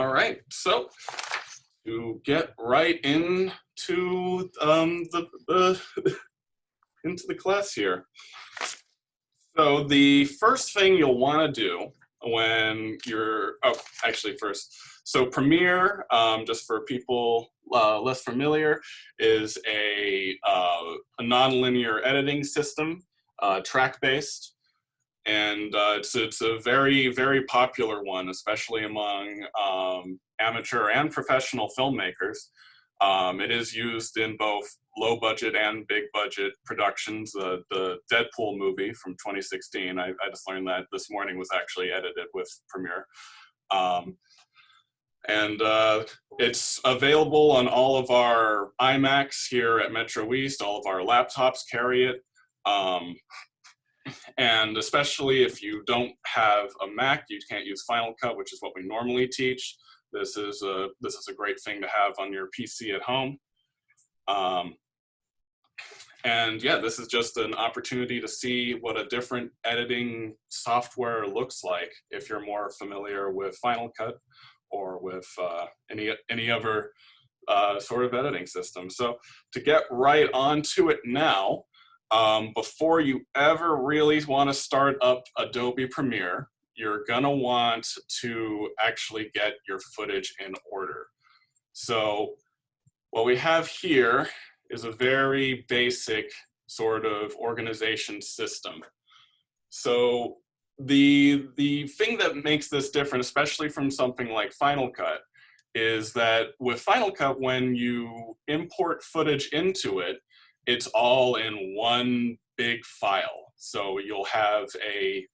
All right, so to get right into um, the, the into the class here. So the first thing you'll want to do when you're, oh, actually first, so Premiere, um, just for people uh, less familiar, is a, uh, a nonlinear editing system, uh, track-based, and uh, it's, it's a very, very popular one, especially among um, amateur and professional filmmakers. Um, it is used in both low budget and big budget productions. Uh, the Deadpool movie from 2016, I, I, just learned that this morning was actually edited with Premiere. Um, and uh, it's available on all of our iMacs here at Metro East. All of our laptops carry it. Um, and especially if you don't have a Mac, you can't use Final Cut, which is what we normally teach. This is a, this is a great thing to have on your PC at home. Um, and yeah, this is just an opportunity to see what a different editing software looks like if you're more familiar with Final Cut or with uh, any, any other uh, sort of editing system. So to get right onto it now, um, before you ever really want to start up Adobe Premiere, you're gonna want to actually get your footage in order. So what we have here is a very basic sort of organization system. So the, the thing that makes this different, especially from something like Final Cut, is that with Final Cut, when you import footage into it, it's all in one big file. So you'll have a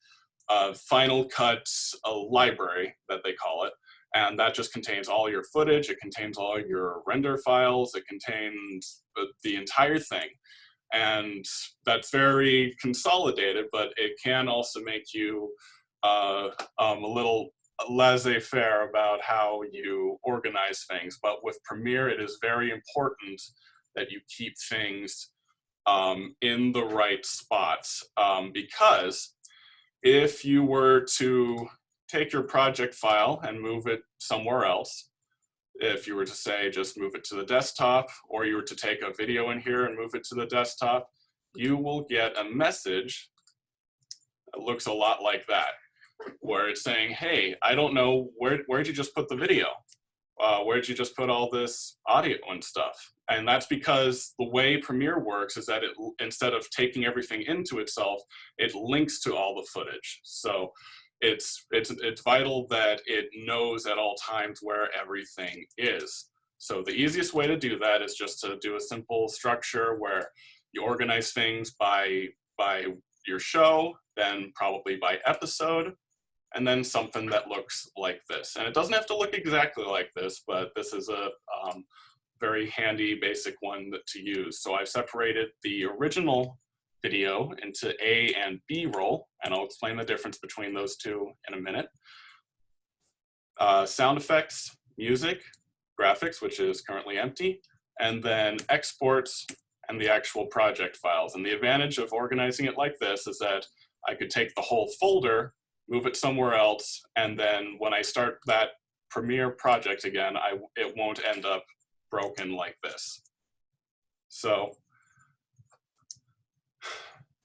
uh, Final Cut a library that they call it. And that just contains all your footage, it contains all your render files, it contains the, the entire thing. And that's very consolidated, but it can also make you uh, um, a little laissez-faire about how you organize things. But with Premiere, it is very important that you keep things um, in the right spots um, because if you were to take your project file and move it somewhere else, if you were to say just move it to the desktop, or you were to take a video in here and move it to the desktop, you will get a message that looks a lot like that, where it's saying, hey, I don't know, where, where'd you just put the video? Uh, where'd you just put all this audio and stuff? And that's because the way Premiere works is that it, instead of taking everything into itself, it links to all the footage. So it's, it's, it's vital that it knows at all times where everything is. So the easiest way to do that is just to do a simple structure where you organize things by, by your show, then probably by episode, and then something that looks like this. And it doesn't have to look exactly like this, but this is a, um, very handy basic one to use. So I've separated the original video into A and B roll, and I'll explain the difference between those two in a minute. Uh, sound effects, music, graphics, which is currently empty, and then exports and the actual project files. And the advantage of organizing it like this is that I could take the whole folder, move it somewhere else, and then when I start that Premiere project again, I, it won't end up broken like this. So,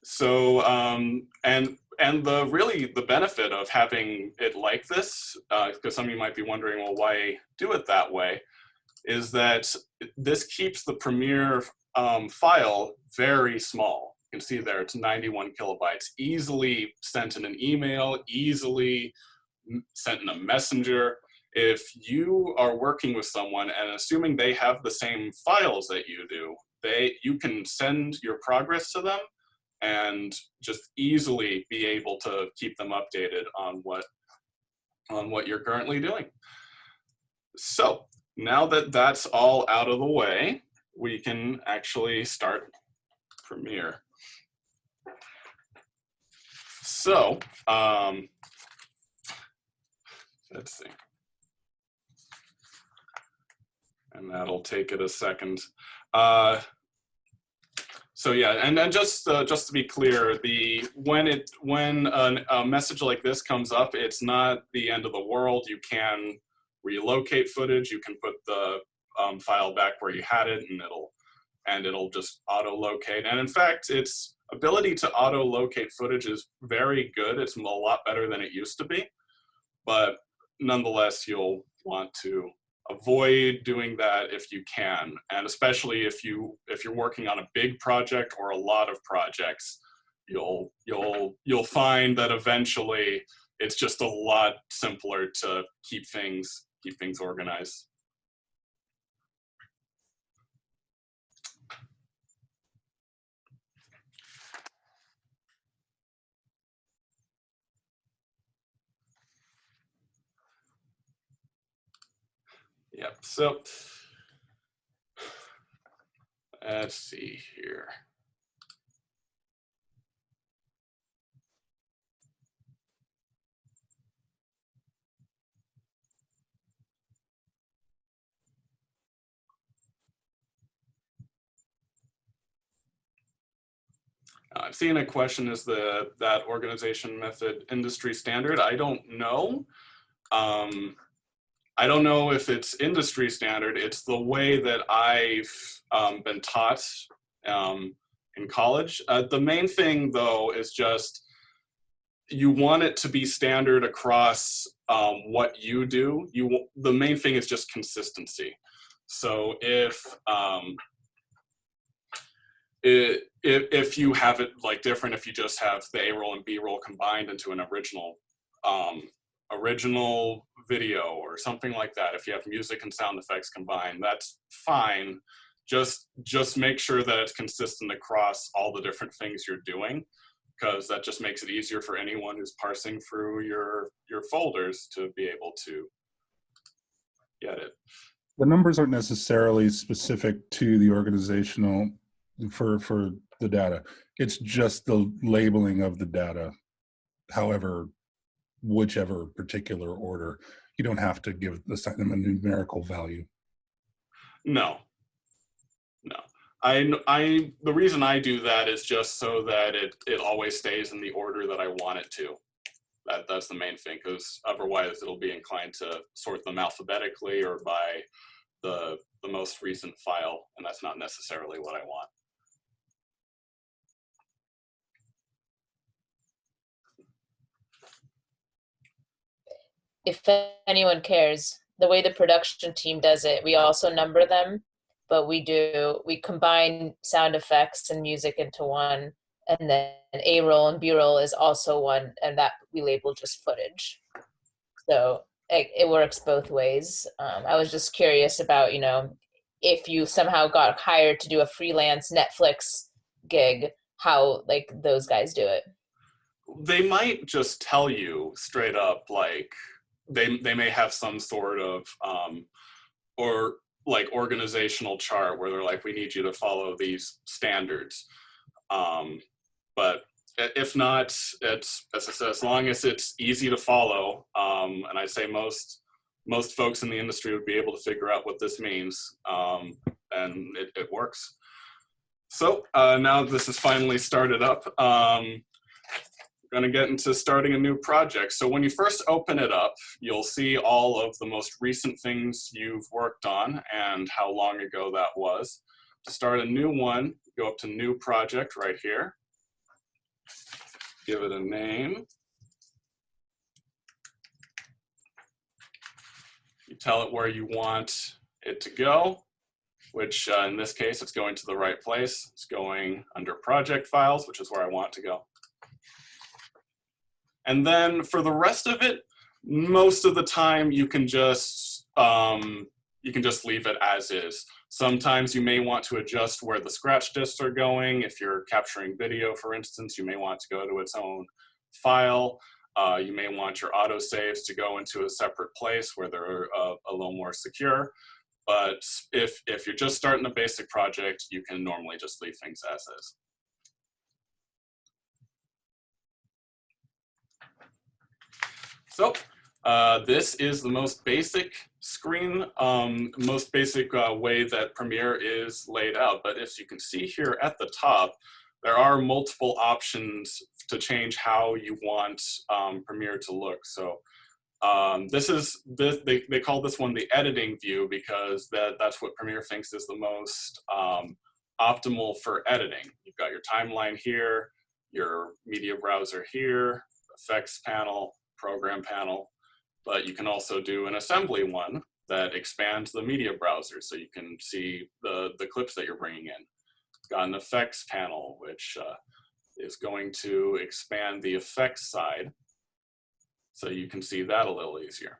so um, and and the really the benefit of having it like this, because uh, some of you might be wondering, well, why do it that way, is that this keeps the Premiere um, file very small. You can see there it's 91 kilobytes, easily sent in an email, easily sent in a messenger if you are working with someone and assuming they have the same files that you do, they you can send your progress to them and just easily be able to keep them updated on what on what you're currently doing. So now that that's all out of the way, we can actually start Premiere. So um, let's see and that'll take it a second. Uh, so yeah, and then just uh, just to be clear, the when it when an, a message like this comes up, it's not the end of the world. You can relocate footage, you can put the um, file back where you had it and it'll and it'll just auto locate. And in fact, its ability to auto locate footage is very good. It's a lot better than it used to be, but nonetheless, you'll want to avoid doing that if you can. And especially if you if you're working on a big project or a lot of projects, you'll you'll you'll find that eventually it's just a lot simpler to keep things keep things organized. Yep, so let's see here. Uh, I've seen a question, is the that organization method industry standard? I don't know. Um, I don't know if it's industry standard. It's the way that I've um, been taught um, in college. Uh, the main thing though is just you want it to be standard across um, what you do. You the main thing is just consistency. So if um, it, if, if you have it like different, if you just have the A roll and B roll combined into an original um, original video or something like that, if you have music and sound effects combined, that's fine. Just just make sure that it's consistent across all the different things you're doing, because that just makes it easier for anyone who's parsing through your your folders to be able to get it. The numbers aren't necessarily specific to the organizational for for the data. It's just the labeling of the data. However, whichever particular order, you don't have to give assign them a numerical value. No, no. I, I, the reason I do that is just so that it, it always stays in the order that I want it to. That, that's the main thing, because otherwise it'll be inclined to sort them alphabetically or by the, the most recent file, and that's not necessarily what I want. If anyone cares, the way the production team does it, we also number them, but we do, we combine sound effects and music into one. And then A roll and B roll is also one, and that we label just footage. So it, it works both ways. Um, I was just curious about, you know, if you somehow got hired to do a freelance Netflix gig, how like those guys do it. They might just tell you straight up, like, they they may have some sort of um, or like organizational chart where they're like, we need you to follow these standards. Um, but if not, it's as as long as it's easy to follow, um, and I say most most folks in the industry would be able to figure out what this means, um, and it, it works. So uh, now this is finally started up. Um, going to get into starting a new project. So when you first open it up, you'll see all of the most recent things you've worked on and how long ago that was. To start a new one, go up to new project right here. Give it a name. You tell it where you want it to go, which uh, in this case, it's going to the right place. It's going under project files, which is where I want to go. And then for the rest of it, most of the time you can just um, you can just leave it as is. Sometimes you may want to adjust where the scratch discs are going. If you're capturing video, for instance, you may want to go to its own file. Uh, you may want your autosaves to go into a separate place where they're uh, a little more secure. But if, if you're just starting a basic project, you can normally just leave things as is. So uh, this is the most basic screen, um, most basic uh, way that Premiere is laid out. But as you can see here at the top, there are multiple options to change how you want um, Premiere to look. So Um, this is, this, they, they call this one the editing view because that, that's what Premiere thinks is the most um, optimal for editing. You've got your timeline here, your media browser here, effects panel, program panel, but you can also do an assembly one that expands the media browser so you can see the, the clips that you're bringing in. Got an effects panel, which uh, is going to expand the effects side so you can see that a little easier.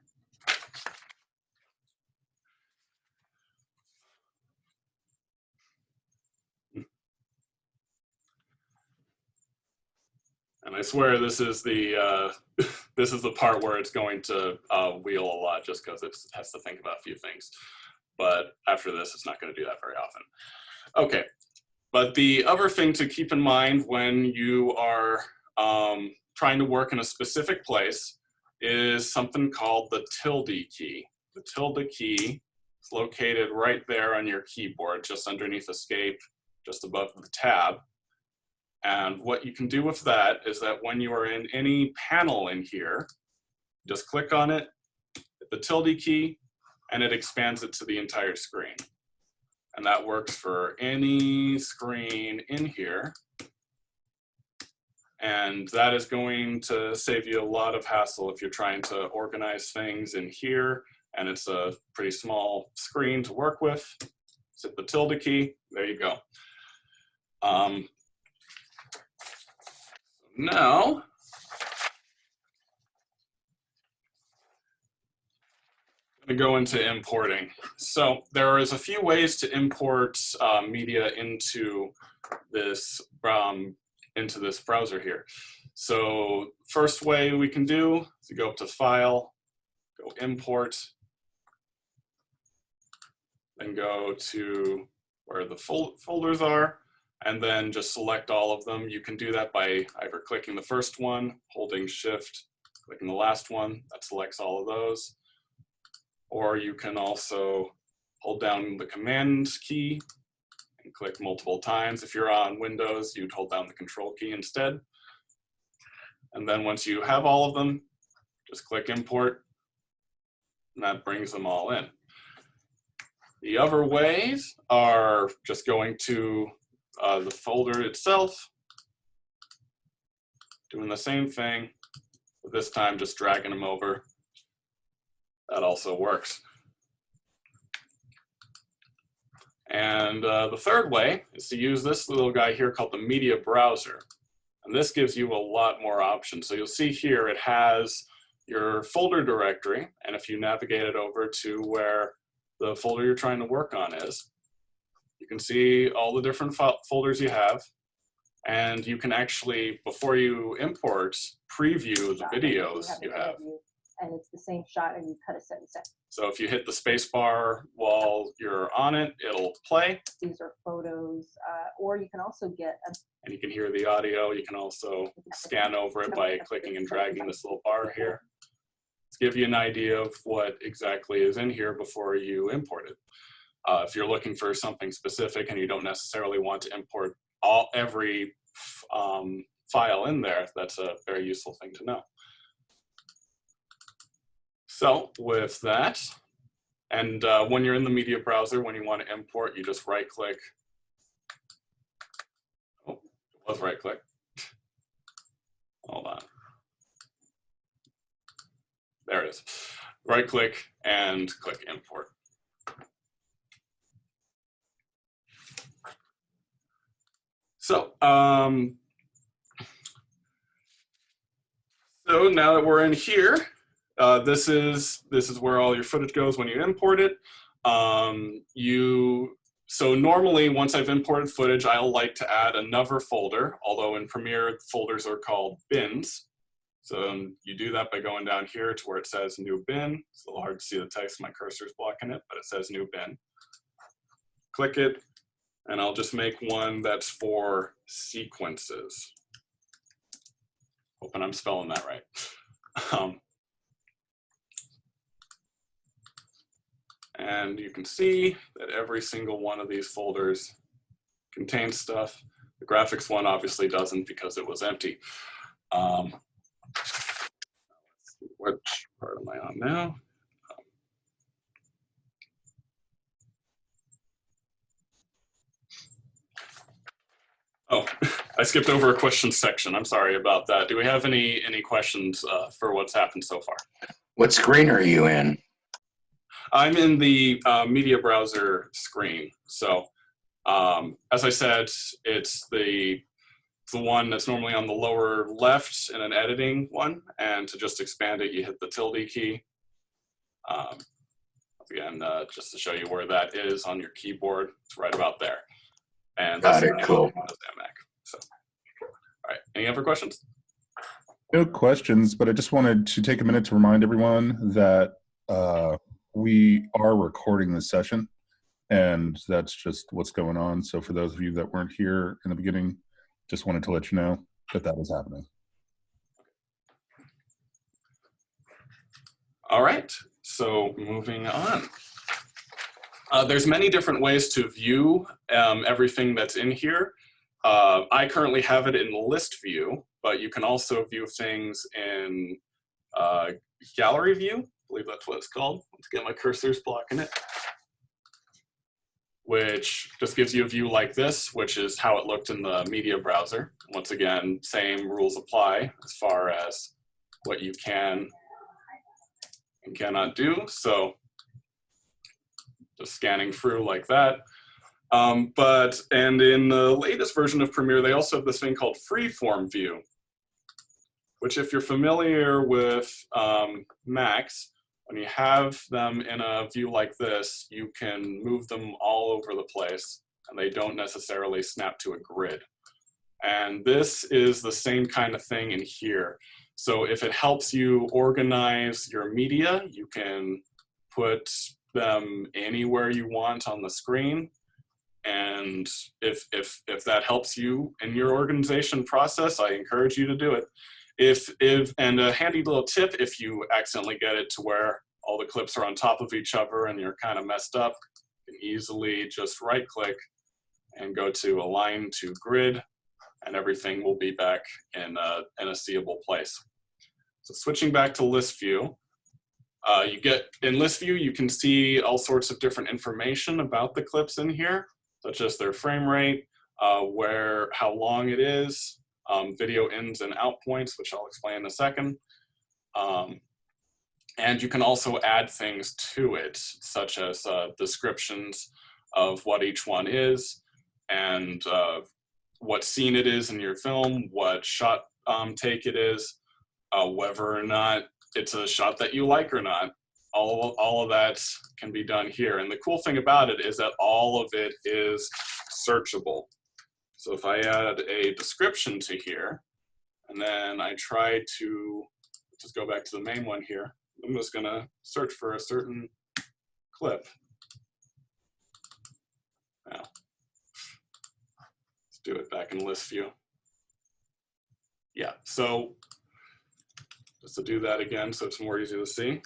And I swear this is the uh, this is the part where it's going to uh, wheel a lot just because it has to think about a few things. But after this, it's not going to do that very often. Okay, but the other thing to keep in mind when you are um, trying to work in a specific place is something called the tilde key. The tilde key is located right there on your keyboard, just underneath escape, just above the tab. And what you can do with that is that when you are in any panel in here, just click on it, hit the tilde key, and it expands it to the entire screen. And that works for any screen in here. And that is going to save you a lot of hassle if you're trying to organize things in here and it's a pretty small screen to work with. Hit the tilde key, there you go. Um, now, I'm going to go into importing. So there is a few ways to import uh, media into this um, into this browser here. So first way we can do is to go up to File, go Import, then go to where the fol folders are, and then just select all of them. You can do that by either clicking the first one, holding Shift, clicking the last one, that selects all of those. Or you can also hold down the Command key and click multiple times. If you're on Windows, you'd hold down the Control key instead. And then once you have all of them, just click Import, and that brings them all in. The other ways are just going to uh, the folder itself, doing the same thing, but this time just dragging them over. That also works. And uh, the third way is to use this little guy here called the media browser. And this gives you a lot more options. So you'll see here it has your folder directory. And if you navigate it over to where the folder you're trying to work on is, you can see all the different folders you have. And you can actually, before you import, preview the videos you have and it's the same shot and you cut a certain set. So if you hit the space bar while you're on it, it'll play. These are photos, uh, or you can also get a and you can hear the audio. You can also scan over it by clicking and dragging this little bar here to give you an idea of what exactly is in here before you import it. Uh, if you're looking for something specific and you don't necessarily want to import all every um, file in there, that's a very useful thing to know. So with that, and uh, when you're in the media browser, when you want to import, you just right click. Oh, it was right click. Hold on. There it is. Right click and click import. So, um, so now that we're in here, uh, this is this is where all your footage goes when you import it. Um, you so normally once I've imported footage, I'll like to add another folder. Although in Premiere folders are called bins. So um, you do that by going down here to where it says new bin. It's a little hard to see the text, my cursor is blocking it, but it says new bin. Click it, and I'll just make one that's for sequences. Hoping I'm spelling that right. Um, And you can see that every single one of these folders contains stuff. The graphics one obviously doesn't because it was empty. Um, which part am I on now? Oh, I skipped over a question section. I'm sorry about that. Do we have any any questions uh, for what's happened so far? What screen are you in? I'm in the uh, media browser screen. So um, as I said, it's the the one that's normally on the lower left in an editing one. And to just expand it, you hit the tilde key. Um, again, uh, just to show you where that is on your keyboard, it's right about there. And Got that's it, cool. Windows Mac. So, all right. Any other questions? No questions, but I just wanted to take a minute to remind everyone that uh, we are recording this session, and that's just what's going on. So for those of you that weren't here in the beginning, just wanted to let you know that that was happening. All right, so moving on. Uh, there's many different ways to view um, everything that's in here. Uh, I currently have it in list view, but you can also view things in uh, gallery view. I believe that's what it's called. Let's get my cursors blocking it. Which just gives you a view like this, which is how it looked in the media browser. Once again, same rules apply as far as what you can and cannot do. So just scanning through like that. Um, but, and in the latest version of Premiere, they also have this thing called freeform view, which if you're familiar with um, Macs, when you have them in a view like this, you can move them all over the place and they don't necessarily snap to a grid. And this is the same kind of thing in here. So if it helps you organize your media, you can put them anywhere you want on the screen. And if, if, if that helps you in your organization process, I encourage you to do it. If, if, and a handy little tip, if you accidentally get it to where all the clips are on top of each other and you're kind of messed up, you can easily just right click and go to align to grid and everything will be back in a, in a seeable place. So switching back to list view, uh, you get in list view, you can see all sorts of different information about the clips in here, such as their frame rate, uh, where, how long it is, um, video ins and out points, which I'll explain in a second. Um, and you can also add things to it, such as uh, descriptions of what each one is and uh, what scene it is in your film, what shot um, take it is, uh, whether or not it's a shot that you like or not. All, all of that can be done here. And the cool thing about it is that all of it is searchable. So if I add a description to here, and then I try to just go back to the main one here, I'm just gonna search for a certain clip. Now, let's do it back in list view. Yeah, so just to do that again so it's more easy to see.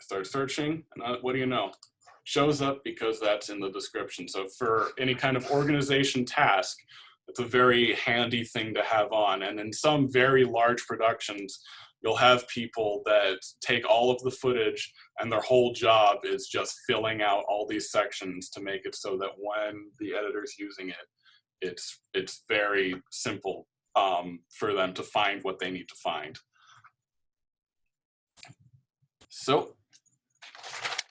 Start searching, and uh, what do you know? Shows up because that's in the description. So for any kind of organization task, it's a very handy thing to have on. And in some very large productions, you'll have people that take all of the footage and their whole job is just filling out all these sections to make it so that when the editor's using it, it's, it's very simple um, for them to find what they need to find. So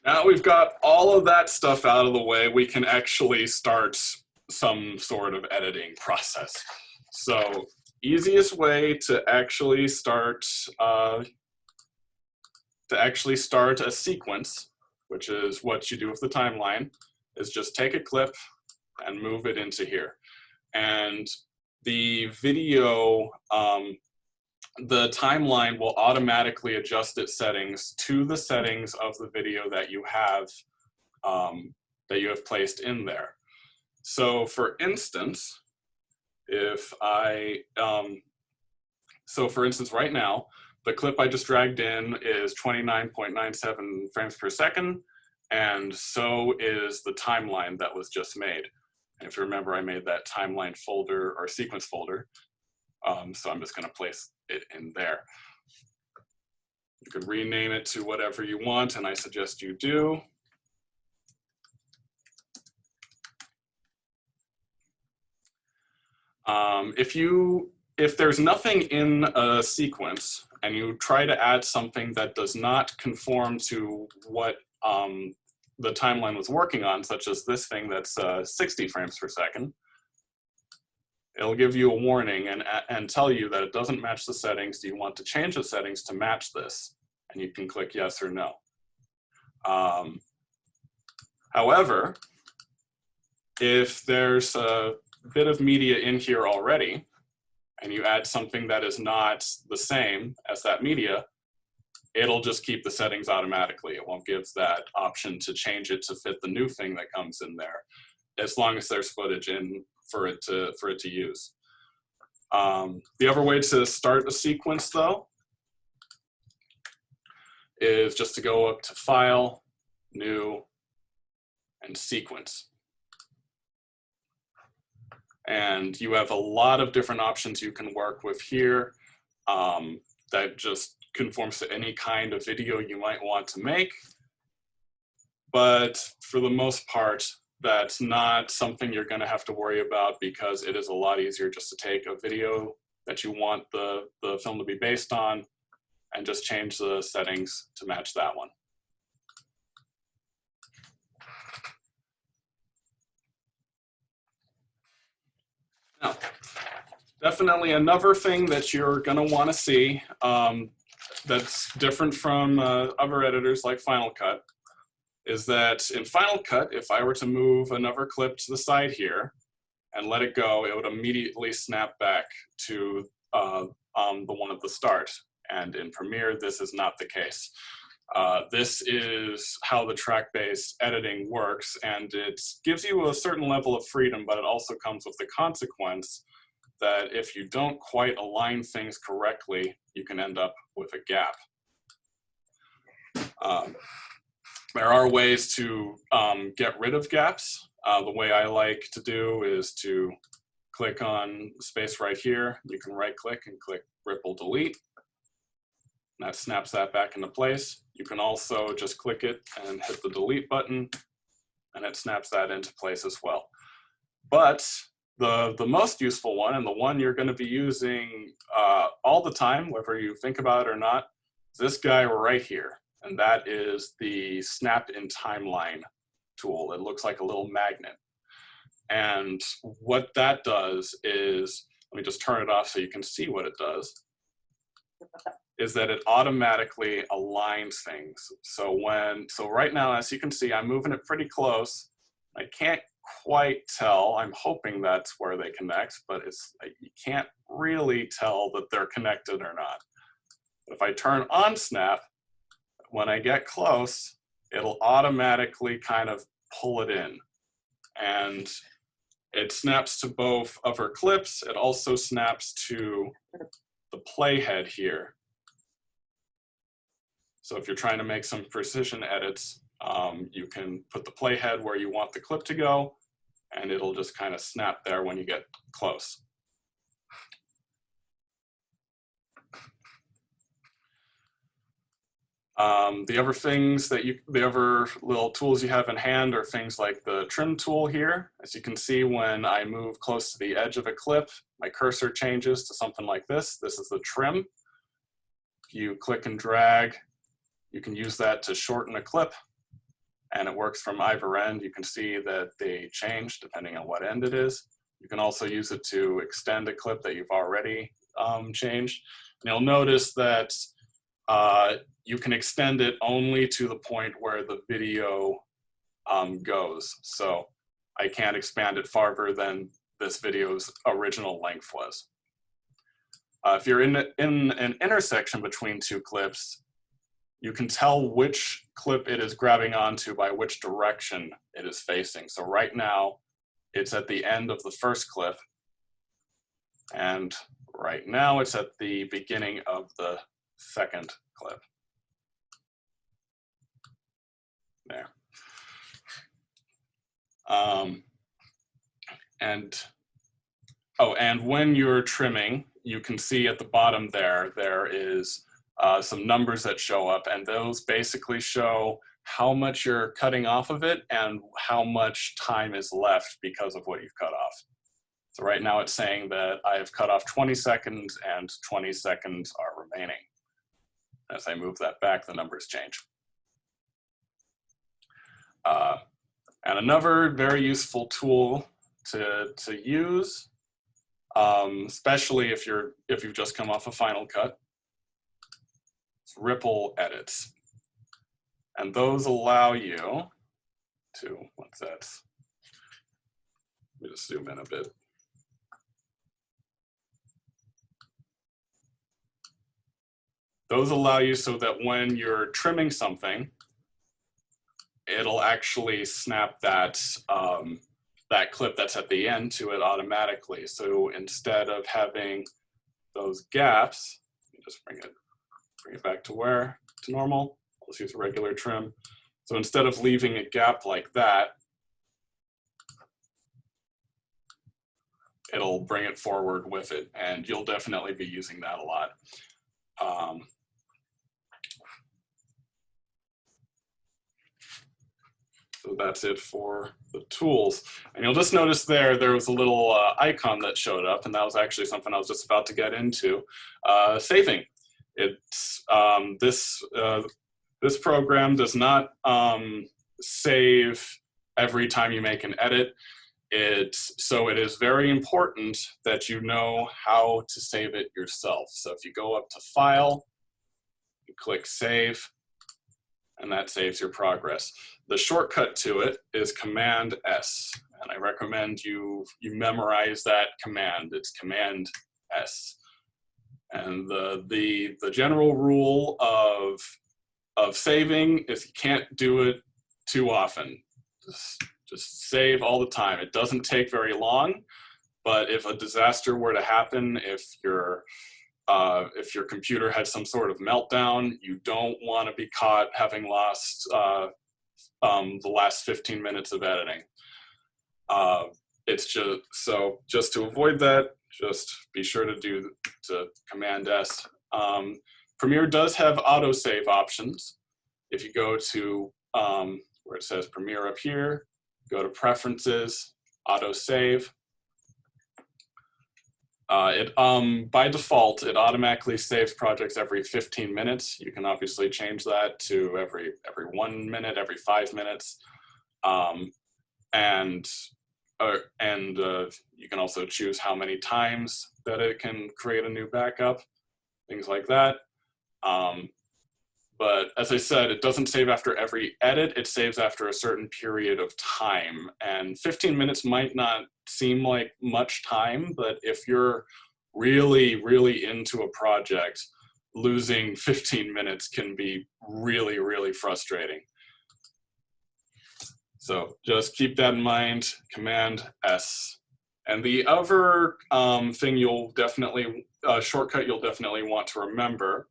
now we've got all of that stuff out of the way, we can actually start some sort of editing process. So easiest way to actually start uh, to actually start a sequence, which is what you do with the timeline, is just take a clip and move it into here. And the video um, the timeline will automatically adjust its settings to the settings of the video that you have um, that you have placed in there. So for instance, if I, um, so for instance, right now, the clip I just dragged in is 29.97 frames per second, and so is the timeline that was just made. And if you remember, I made that timeline folder or sequence folder. Um, so I'm just gonna place it in there. You could rename it to whatever you want, and I suggest you do. Um, if you, if there's nothing in a sequence and you try to add something that does not conform to what um, the timeline was working on, such as this thing that's uh, 60 frames per second, it'll give you a warning and, and tell you that it doesn't match the settings. Do you want to change the settings to match this? And you can click yes or no. Um, however, if there's a bit of media in here already, and you add something that is not the same as that media, it'll just keep the settings automatically. It won't give that option to change it to fit the new thing that comes in there, as long as there's footage in for it to for it to use. Um, the other way to start a sequence, though, is just to go up to File, New, and Sequence. And you have a lot of different options you can work with here um, that just conforms to any kind of video you might want to make. But for the most part, that's not something you're going to have to worry about because it is a lot easier just to take a video that you want the, the film to be based on and just change the settings to match that one. Now, definitely another thing that you're going to want to see um, that's different from uh, other editors like Final Cut is that in Final Cut, if I were to move another clip to the side here and let it go, it would immediately snap back to uh, um, the one at the start. And in Premiere, this is not the case. Uh, this is how the track-based editing works, and it gives you a certain level of freedom, but it also comes with the consequence that if you don't quite align things correctly, you can end up with a gap. Um, there are ways to um, get rid of gaps. Uh, the way I like to do is to click on space right here. You can right click and click ripple delete. That snaps that back into place. You can also just click it and hit the delete button and it snaps that into place as well. But the, the most useful one and the one you're gonna be using uh, all the time, whether you think about it or not, is this guy right here. And that is the snap in timeline tool. It looks like a little magnet. And what that does is, let me just turn it off so you can see what it does is that it automatically aligns things. So when, so right now, as you can see, I'm moving it pretty close. I can't quite tell. I'm hoping that's where they connect, but it's you can't really tell that they're connected or not. If I turn on snap, when I get close, it'll automatically kind of pull it in. And it snaps to both of her clips. It also snaps to the playhead here. So if you're trying to make some precision edits, um, you can put the playhead where you want the clip to go, and it'll just kind of snap there when you get close. Um, the other things that you, the other little tools you have in hand are things like the trim tool here. As you can see, when I move close to the edge of a clip, my cursor changes to something like this. This is the trim. You click and drag, you can use that to shorten a clip and it works from either end. You can see that they change depending on what end it is. You can also use it to extend a clip that you've already um, changed. And you'll notice that uh, you can extend it only to the point where the video um, goes. So I can't expand it farther than this video's original length was. Uh, if you're in, in an intersection between two clips, you can tell which clip it is grabbing onto by which direction it is facing. So right now, it's at the end of the first clip. And right now, it's at the beginning of the second clip. There. Um, and, oh, and when you're trimming, you can see at the bottom there, there is uh, some numbers that show up, and those basically show how much you're cutting off of it and how much time is left because of what you've cut off. So right now it's saying that I've cut off 20 seconds and 20 seconds are remaining. As I move that back, the numbers change. Uh, and another very useful tool to, to use, um, especially if you're if you've just come off a Final Cut, ripple edits. And those allow you to, what's that? Let me just zoom in a bit. Those allow you so that when you're trimming something, it'll actually snap that um, that clip that's at the end to it automatically. So instead of having those gaps, just bring it bring it back to where to normal. Let's use a regular trim. So instead of leaving a gap like that, it'll bring it forward with it, and you'll definitely be using that a lot. Um, So that's it for the tools. And you'll just notice there, there was a little uh, icon that showed up, and that was actually something I was just about to get into, uh, saving. It's um, this, uh, this program does not um, save every time you make an edit. It's, so it is very important that you know how to save it yourself. So if you go up to File, you click Save, and that saves your progress. The shortcut to it is Command S, and I recommend you, you memorize that command. It's Command S. And the, the, the general rule of, of saving is you can't do it too often. Just, just save all the time. It doesn't take very long, but if a disaster were to happen, if you're uh, if your computer had some sort of meltdown, you don't want to be caught having lost uh, um, the last 15 minutes of editing. Uh, it's just, so just to avoid that, just be sure to do to Command S. Um, Premiere does have autosave options. If you go to um, where it says Premiere up here, go to Preferences, Autosave, uh, it um, by default, it automatically saves projects every 15 minutes. You can obviously change that to every every one minute, every five minutes, um, and uh, and uh, you can also choose how many times that it can create a new backup, things like that. Um, but as I said, it doesn't save after every edit, it saves after a certain period of time. And 15 minutes might not seem like much time, but if you're really, really into a project, losing 15 minutes can be really, really frustrating. So just keep that in mind, Command S. And the other um, thing you'll definitely, uh, shortcut you'll definitely want to remember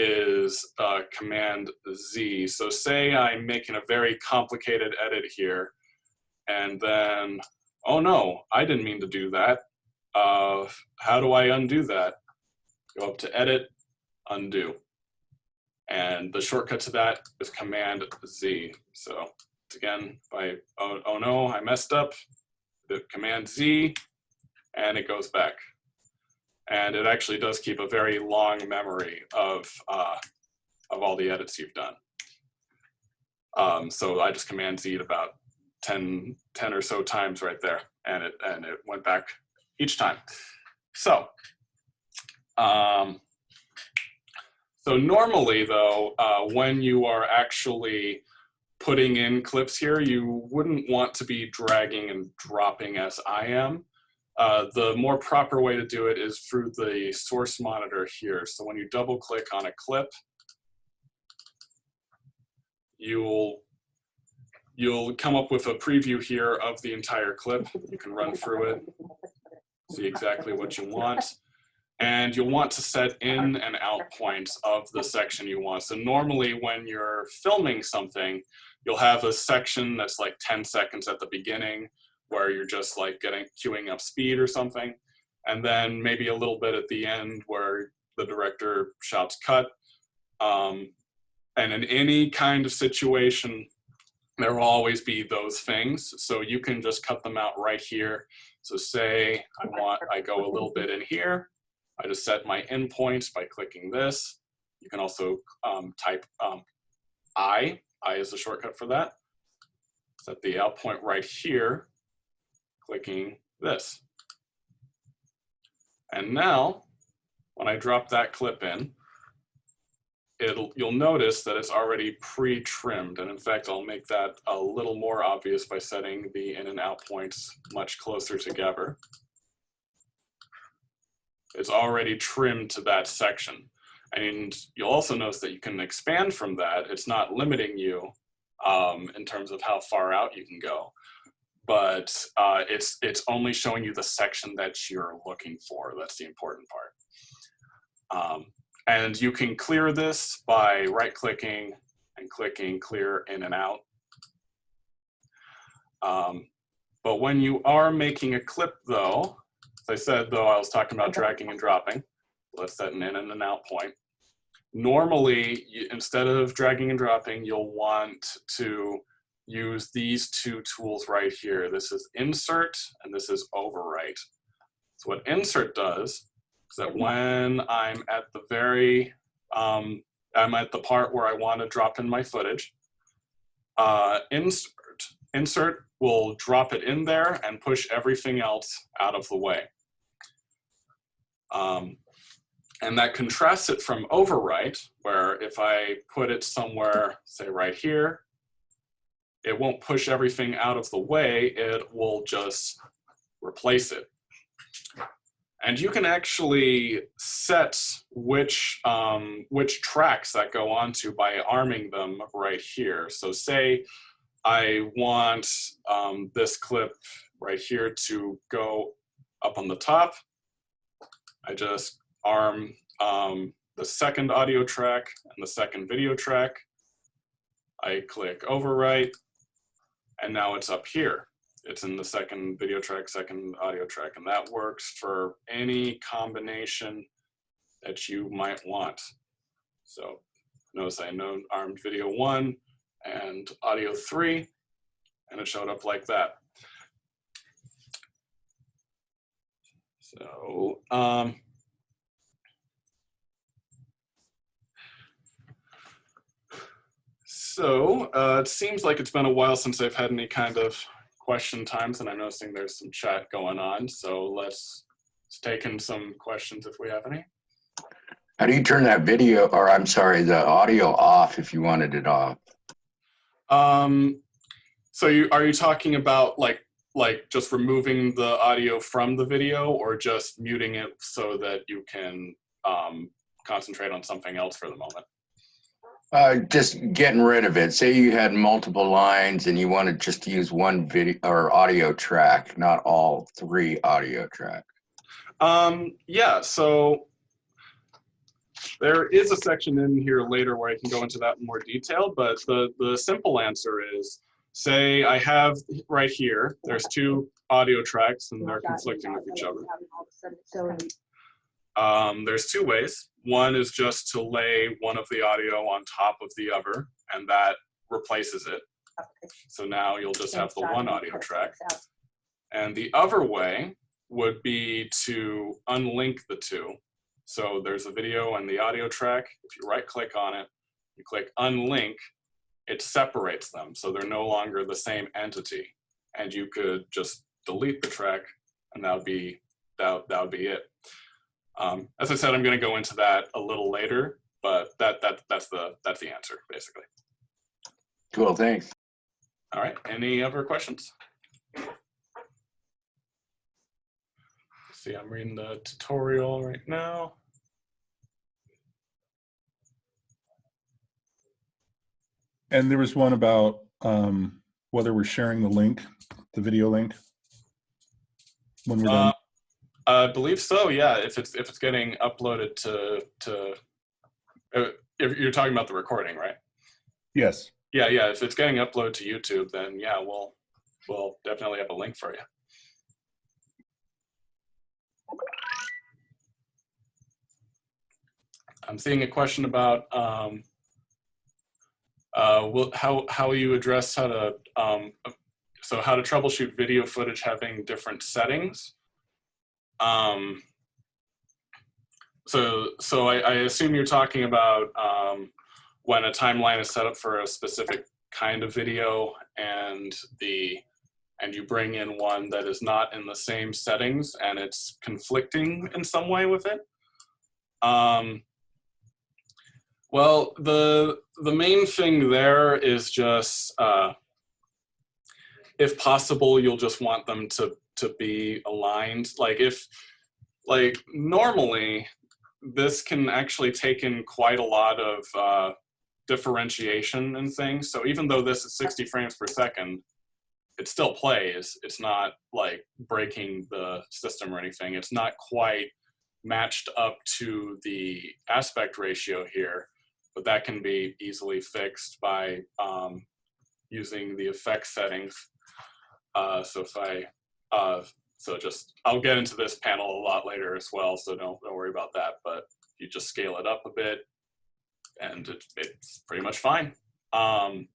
is uh, Command Z. So say I'm making a very complicated edit here, and then, oh no, I didn't mean to do that. Uh, how do I undo that? Go up to Edit, Undo. And the shortcut to that is Command Z. So again, by, oh, oh no, I messed up, the Command Z, and it goes back and it actually does keep a very long memory of uh, of all the edits you've done. Um, so I just command Z about 10, 10 or so times right there, and it and it went back each time. So, um, so normally though, uh, when you are actually putting in clips here, you wouldn't want to be dragging and dropping as I am. Uh, the more proper way to do it is through the source monitor here. So when you double click on a clip, you'll you'll come up with a preview here of the entire clip. You can run through it, see exactly what you want. And you'll want to set in and out points of the section you want. So normally when you're filming something, you'll have a section that's like 10 seconds at the beginning, where you're just like getting queuing up speed or something. And then maybe a little bit at the end where the director shouts cut. Um, and in any kind of situation, there will always be those things. So you can just cut them out right here. So say I want, I go a little bit in here. I just set my in points by clicking this. You can also um, type um, I. I is the shortcut for that. Set the out point right here, clicking this. And now, when I drop that clip in, it'll you'll notice that it's already pre-trimmed. And in fact, I'll make that a little more obvious by setting the in and out points much closer together. It's already trimmed to that section. And you'll also notice that you can expand from that. It's not limiting you um, in terms of how far out you can go, but uh, it's, it's only showing you the section that you're looking for. That's the important part. Um, and you can clear this by right clicking and clicking clear in and out. Um, but when you are making a clip though, as I said though, I was talking about dragging and dropping. Let's set an in and an out point. Normally, you, instead of dragging and dropping, you'll want to use these two tools right here. This is insert and this is overwrite. So what insert does is that when I'm at the very, um, I'm at the part where I want to drop in my footage, uh, insert, insert will drop it in there and push everything else out of the way. Um, and that contrasts it from overwrite, where if I put it somewhere, say right here, it won't push everything out of the way, it will just replace it. And you can actually set which, um, which tracks that go onto by arming them right here. So say I want um, this clip right here to go up on the top. I just arm um, the second audio track and the second video track. I click overwrite, and now it's up here. It's in the second video track, second audio track, and that works for any combination that you might want. So notice I know armed video one and audio three, and it showed up like that. So, um, So uh, it seems like it's been a while since I've had any kind of question times, and I'm noticing there's some chat going on. So let's, let's take in some questions if we have any. How do you turn that video, or I'm sorry, the audio off if you wanted it off? Um, so you are you talking about like like just removing the audio from the video, or just muting it so that you can um, concentrate on something else for the moment? Uh, just getting rid of it. Say you had multiple lines and you wanted just to use one video or audio track, not all three audio tracks. Um, yeah, so there is a section in here later where I can go into that in more detail, but the, the simple answer is, say I have right here, there's two audio tracks and they're conflicting with each other. So Um, there's two ways. One is just to lay one of the audio on top of the other, and that replaces it. So now you'll just have the one audio track. And the other way would be to unlink the two. So there's a video and the audio track. If you right click on it, you click unlink, it separates them. So they're no longer the same entity. And you could just delete the track and that would be, that, that would be it. Um, as I said, I'm going to go into that a little later, but that, that, that's, the, that's the answer, basically. Cool, thanks. All right, any other questions? See, I'm reading the tutorial right now. And there was one about um, whether we're sharing the link, the video link. When we're done. I believe so, yeah, if it's, if it's getting uploaded to, to, uh, if you're talking about the recording, right? yes. Yeah, yeah, if it's getting uploaded to YouTube, then yeah, we'll, we'll definitely have a link for you. I'm seeing a question about um, uh, will, how how you address how to um, so how to troubleshoot video footage having different settings. Um, so so I, I assume you're talking about um, when a timeline is set up for a specific kind of video and the and you bring in one that is not in the same settings and it's conflicting in some way with it. Um, well, the the main thing there is just, uh, if possible, you'll just want them to to be aligned. Like if, like normally, this can actually take in quite a lot of uh, differentiation and things. So even though this is 60 frames per second, it still plays. It's not like breaking the system or anything. It's not quite matched up to the aspect ratio here, but that can be easily fixed by um, using the effect settings. Uh, so if I, uh, so just, I'll get into this panel a lot later as well, so don't, don't worry about that, but you just scale it up a bit and it, it's pretty much fine. Um,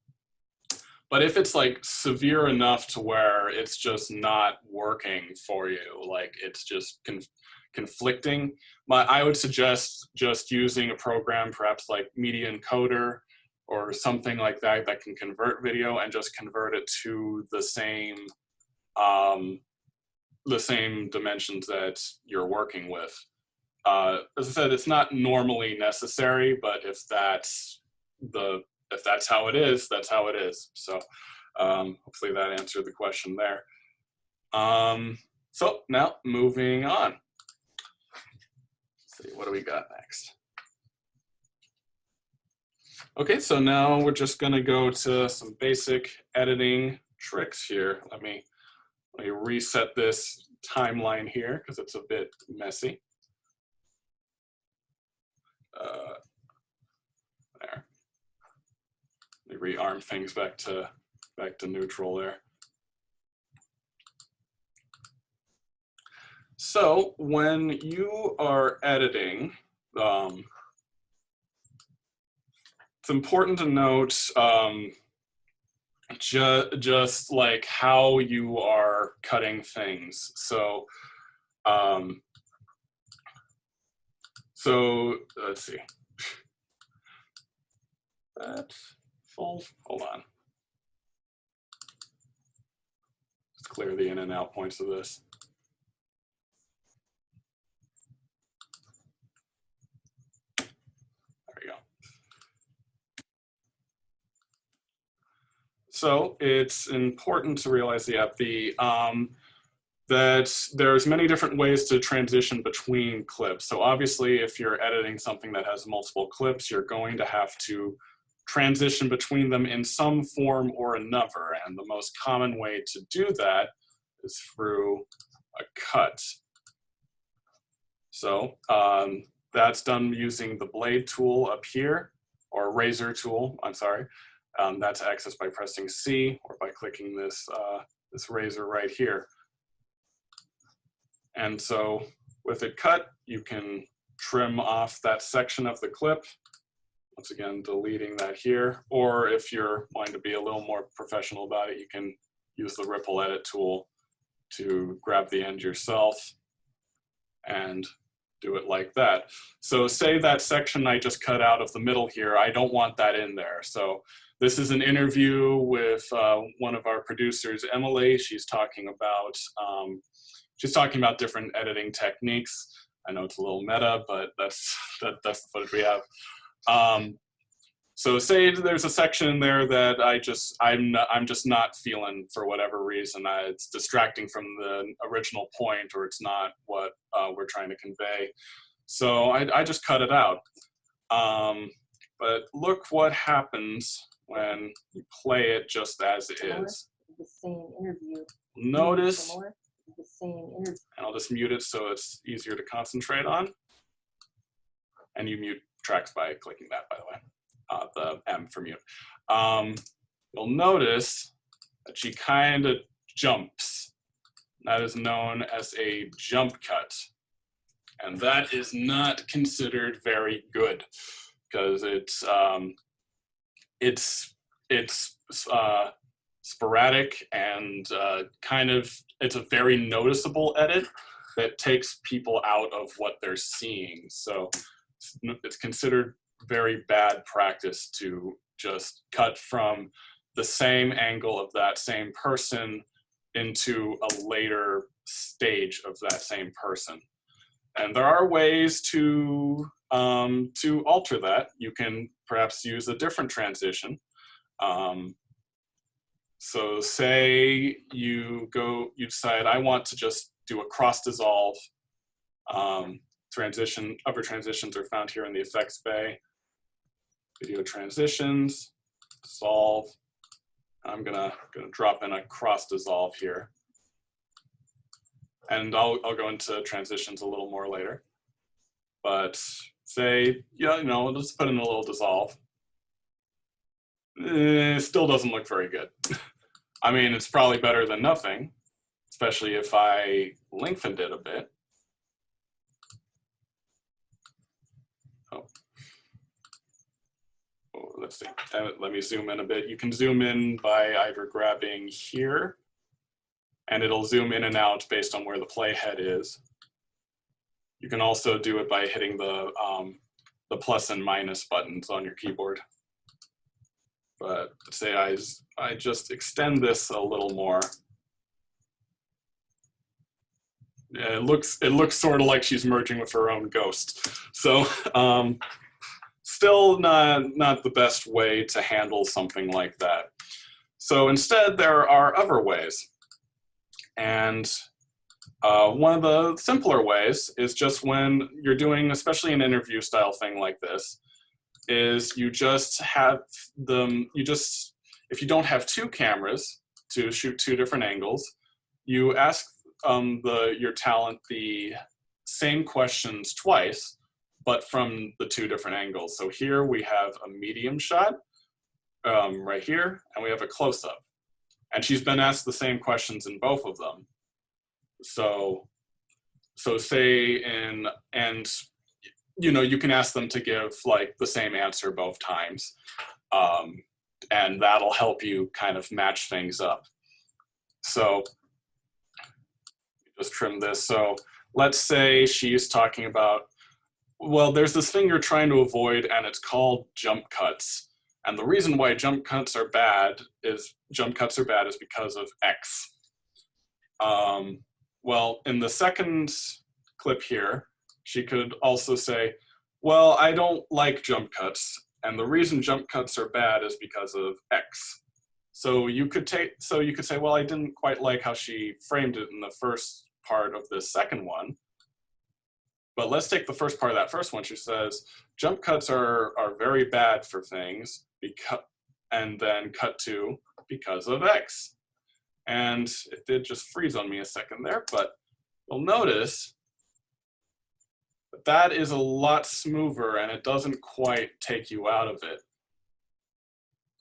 but if it's like severe enough to where it's just not working for you, like it's just conf conflicting, my, I would suggest just using a program, perhaps like Media Encoder or something like that, that can convert video and just convert it to the same, um, the same dimensions that you're working with. Uh, as I said, it's not normally necessary, but if that's the if that's how it is, that's how it is. So um, hopefully that answered the question there. Um, so now moving on. Let's see, what do we got next? Okay, so now we're just gonna go to some basic editing tricks here. Let me, let me reset this timeline here because it's a bit messy. Uh, there. Let me rearm things back to back to neutral there. So when you are editing, um, it's important to note um, ju just like how you are cutting things. So, um, so let's see. That's full, hold on. Let's clear the in and out points of this. There we go. So it's important to realize the um, that there's many different ways to transition between clips. So obviously, if you're editing something that has multiple clips, you're going to have to transition between them in some form or another. And the most common way to do that is through a cut. So um, that's done using the blade tool up here, or razor tool, I'm sorry. Um, that's accessed by pressing C or by clicking this, uh, this razor right here. And so with it cut, you can trim off that section of the clip. Once again, deleting that here. Or if you're wanting to be a little more professional about it, you can use the ripple edit tool to grab the end yourself and do it like that. So say that section I just cut out of the middle here, I don't want that in there. So this is an interview with uh, one of our producers, Emily. She's talking about um, she's talking about different editing techniques. I know it's a little meta, but that's that, that's the footage we have. Um, so say there's a section there that I just I'm not, I'm just not feeling for whatever reason. I, it's distracting from the original point, or it's not what uh, we're trying to convey. So I, I just cut it out. Um, but look what happens when you play it just as it is. The same interview. Notice The same interview. and I'll just mute it so it's easier to concentrate on. And you mute tracks by clicking that, by the way, uh, the M for mute. Um, you'll notice that she kind of jumps. That is known as a jump cut. And that is not considered very good because it's um, it's it's uh, sporadic and uh, kind of it's a very noticeable edit that takes people out of what they're seeing. So it's, considered very bad practice to just cut from the same angle of that same person into a later stage of that same person. And there are ways to um, to alter that. You can perhaps use a different transition. Um, so say you go, you decide I want to just do a cross dissolve um, transition. Other transitions are found here in the effects bay. Video transitions, dissolve. I'm gonna gonna drop in a cross dissolve here, and I'll I'll go into transitions a little more later. But say yeah, you know, let's put in a little dissolve. Eh, still doesn't look very good. I mean, it's probably better than nothing, especially if I lengthened it a bit. Oh. Oh, let's see. Let me zoom in a bit. You can zoom in by either grabbing here, and it'll zoom in and out based on where the playhead is. You can also do it by hitting the um, the plus and minus buttons on your keyboard. But say I, I just extend this a little more. Yeah, it looks it looks sort of like she's merging with her own ghost. So um, still not not the best way to handle something like that. So instead, there are other ways, and uh, one of the simpler ways is just when you're doing, especially an interview style thing like this, is you just have them, you just, if you don't have two cameras to shoot two different angles, you ask um, the your talent the same questions twice, but from the two different angles. So here we have a medium shot um, right here, and we have a close-up. And she's been asked the same questions in both of them. So, so say in, and you know, you can ask them to give like the same answer both times. Um, and that'll help you kind of match things up. So just trim this. So let's say she's talking about, well, there's this thing you're trying to avoid and it's called jump cuts. And the reason why jump cuts are bad is jump cuts are bad is because of X. Um, well, in the second clip here, she could also say, well, I don't like jump cuts. And the reason jump cuts are bad is because of X. So you could take, so you could say, well, I didn't quite like how she framed it in the first part of the second one. But let's take the first part of that first one. She says, jump cuts are, are very bad for things because, and then cut to because of X. And it did just freeze on me a second there, but you'll notice that that is a lot smoother and it doesn't quite take you out of it.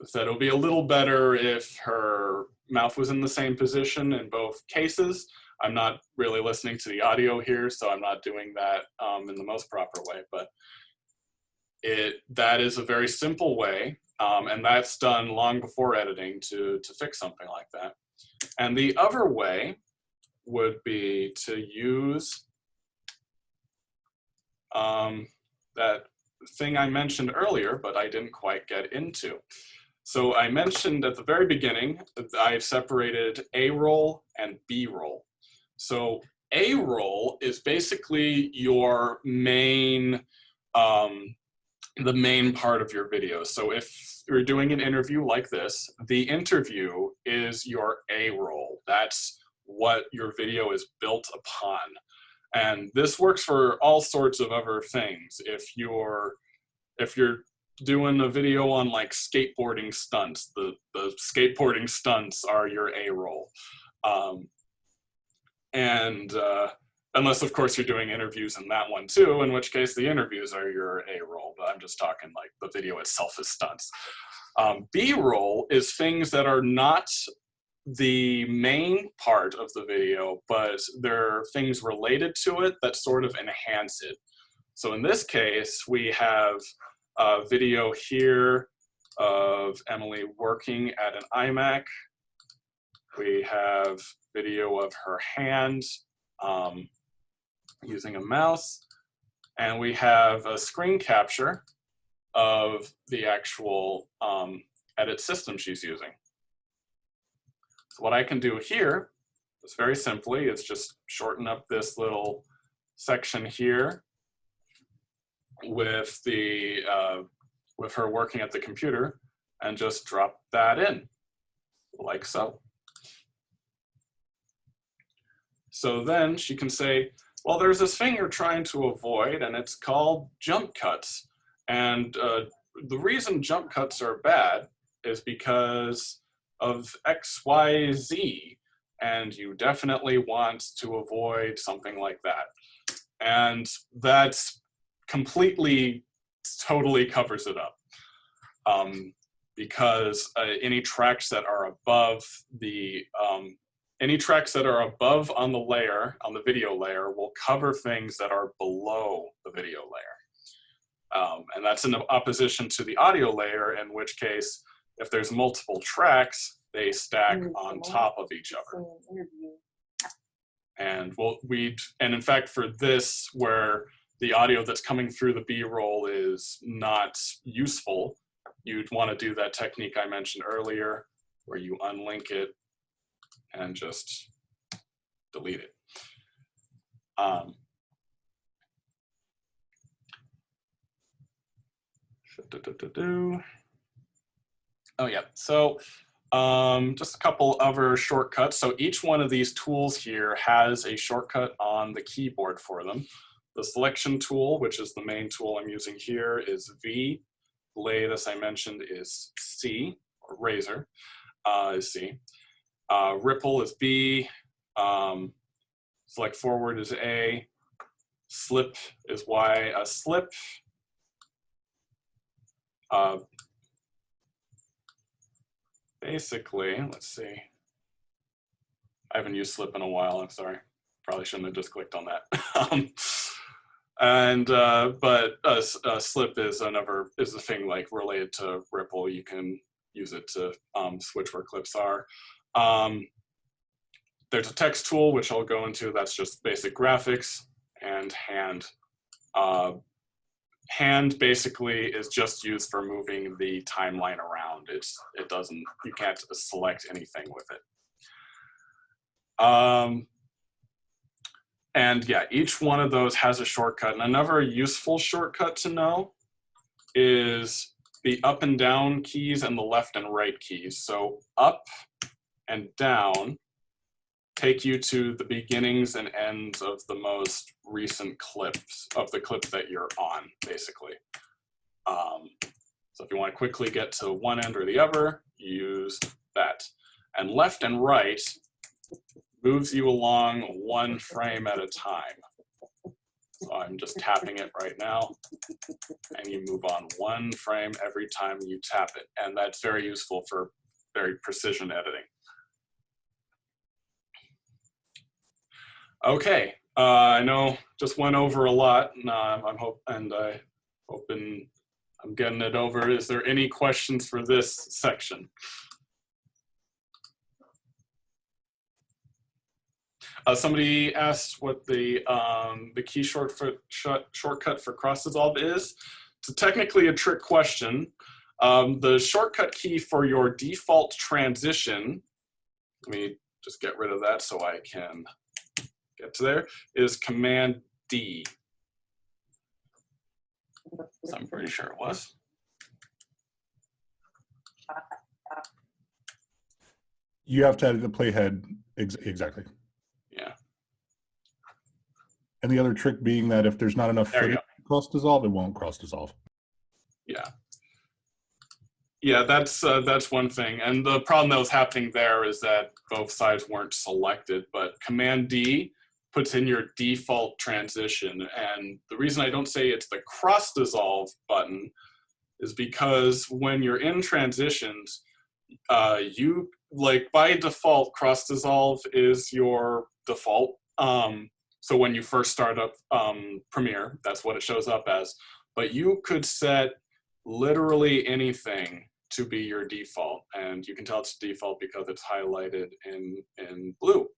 So it'll be a little better if her mouth was in the same position in both cases. I'm not really listening to the audio here, so I'm not doing that um, in the most proper way, but it that is a very simple way, um, and that's done long before editing to, to fix something like that. And the other way would be to use um, that thing I mentioned earlier, but I didn't quite get into. So I mentioned at the very beginning that I've separated A-roll and B-roll. So A-roll is basically your main, um, the main part of your video. So if you're doing an interview like this, the interview is your A-roll. That's what your video is built upon. And this works for all sorts of other things. If you're, if you're doing a video on like skateboarding stunts, the, the skateboarding stunts are your A-roll. Um, and uh, unless of course you're doing interviews in that one too, in which case the interviews are your A-roll, but I'm just talking like the video itself is stunts. Um, B-roll is things that are not the main part of the video, but there are things related to it that sort of enhance it. So in this case, we have a video here of Emily working at an iMac. We have video of her hand um, using a mouse. And we have a screen capture of the actual um, edit system she's using. So what I can do here is very simply, is just shorten up this little section here with the uh, with her working at the computer and just drop that in like so. So then she can say, well, there's this thing you're trying to avoid and it's called jump cuts. And uh, the reason jump cuts are bad is because of X, Y, Z. And you definitely want to avoid something like that. And that's completely, totally covers it up. Um, because uh, any tracks that are above the, um, any tracks that are above on the layer, on the video layer, will cover things that are below the video layer. Um, and that's in opposition to the audio layer, in which case, if there's multiple tracks, they stack Mm, on top of each other. And we'll, we and in fact for this, where the audio that's coming through the B-roll is not useful, you'd want to do that technique I mentioned earlier, where you unlink it and just delete it. Um, Oh yeah, so um, just a couple other shortcuts. So each one of these tools here has a shortcut on the keyboard for them. The selection tool, which is the main tool I'm using here, is V. Blade, as I mentioned, is C, or razor uh, is C. Uh, ripple is B. Um, select forward is A. Slip is Y. A slip uh, basically, let's see. I haven't used slip in a while, I'm sorry. Probably shouldn't have just clicked on that. um, and, uh, but uh, slip is another, is a thing like related to Ripple. You can use it to um, switch where clips are. Um, there's a text tool, which I'll go into, that's just basic graphics and hand. Uh, hand basically is just used for moving the timeline around. It's it doesn't you can't select anything with it. Um, and yeah, each one of those has a shortcut. And another useful shortcut to know is the up and down keys and the left and right keys. So up and down take you to the beginnings and ends of the most recent clips of the clip that you're on, basically. Um, so if you want to quickly get to one end or the other, use that. And left and right moves you along one frame at a time. So I'm just tapping it right now, and you move on one frame every time you tap it. And that's very useful for very precision editing. Okay, uh, I know just went over a lot, and uh, I'm hope and I hoping I'm getting it over. Is there any questions for this section? Uh, somebody asked what the um, the key short for, short, shortcut for cross dissolve is. It's technically a trick question. Um, the shortcut key for your default transition, let me just get rid of that so I can get to there, is Command D. So I'm pretty sure it was. You have to edit the playhead ex exactly. Yeah, And the other trick being that if there's not enough There cross dissolve, it won't cross dissolve. yeah. Yeah, that's uh, that's one thing. And the problem that was happening there is that both sides weren't selected, but Command D puts in your default transition. And the reason I don't say it's the cross dissolve button is because when you're in transitions, uh, you like by default cross dissolve is your default. Um, so when you first start up um, premiere that's what it shows up as. But you could set literally anything to be your default and you can tell it's default because it's highlighted in in blue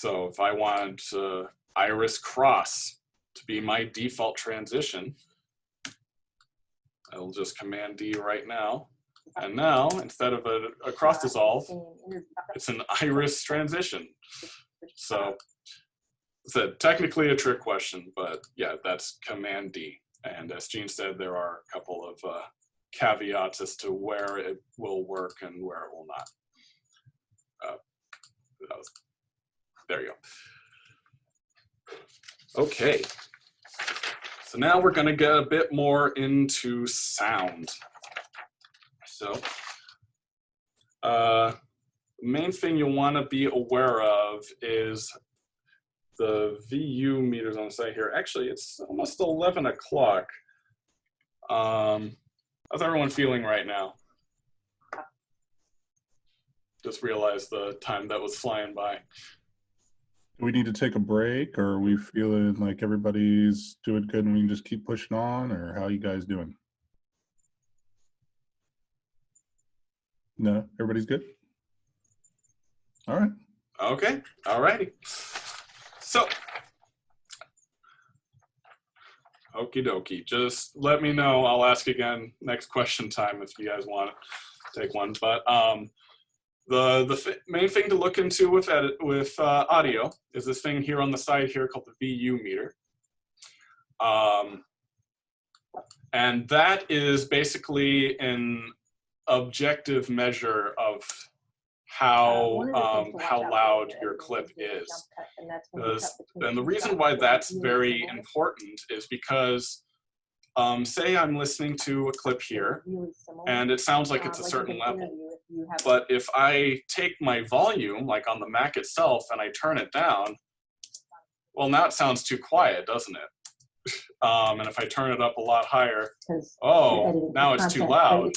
so if i want uh, iris cross to be my default transition i'll just command d right now. And now instead of a, a cross dissolve it's an iris transition. So it's a, technically a trick question but yeah that's command d. And as Gene said, there are a couple of uh, caveats as to where it will work and where it will not. Uh, that was, there you go. Okay. So now we're going to get a bit more into sound. So uh, main thing you'll want to be aware of is the VU meters on the site here. Actually, it's almost 11 o'clock. Um, how's everyone feeling right now? Just realized the time that was flying by. Do we need to take a break or are we feeling like everybody's doing good and we can just keep pushing on or how you guys doing? No, everybody's good? All right. Okay, all righty. So, okie dokie, just let me know. I'll ask again next question time if you guys want to take one. But um, the the main thing to look into with edit, with uh, audio is this thing here on the side here called the VU meter. Um, and that is basically an objective measure of Uh, how one of the things um, how loud your clip is. and that's when you Because- cut between And the reason why that's very important is because, um, say I'm listening to a clip here, and it sounds like Uh, it's a in certain level. Interview, if you have- But if I take my volume, like on the Mac itself, and I turn it down, well, now it sounds too quiet, doesn't it? Um, and if I turn it up a lot higher, oh, now it's too loud.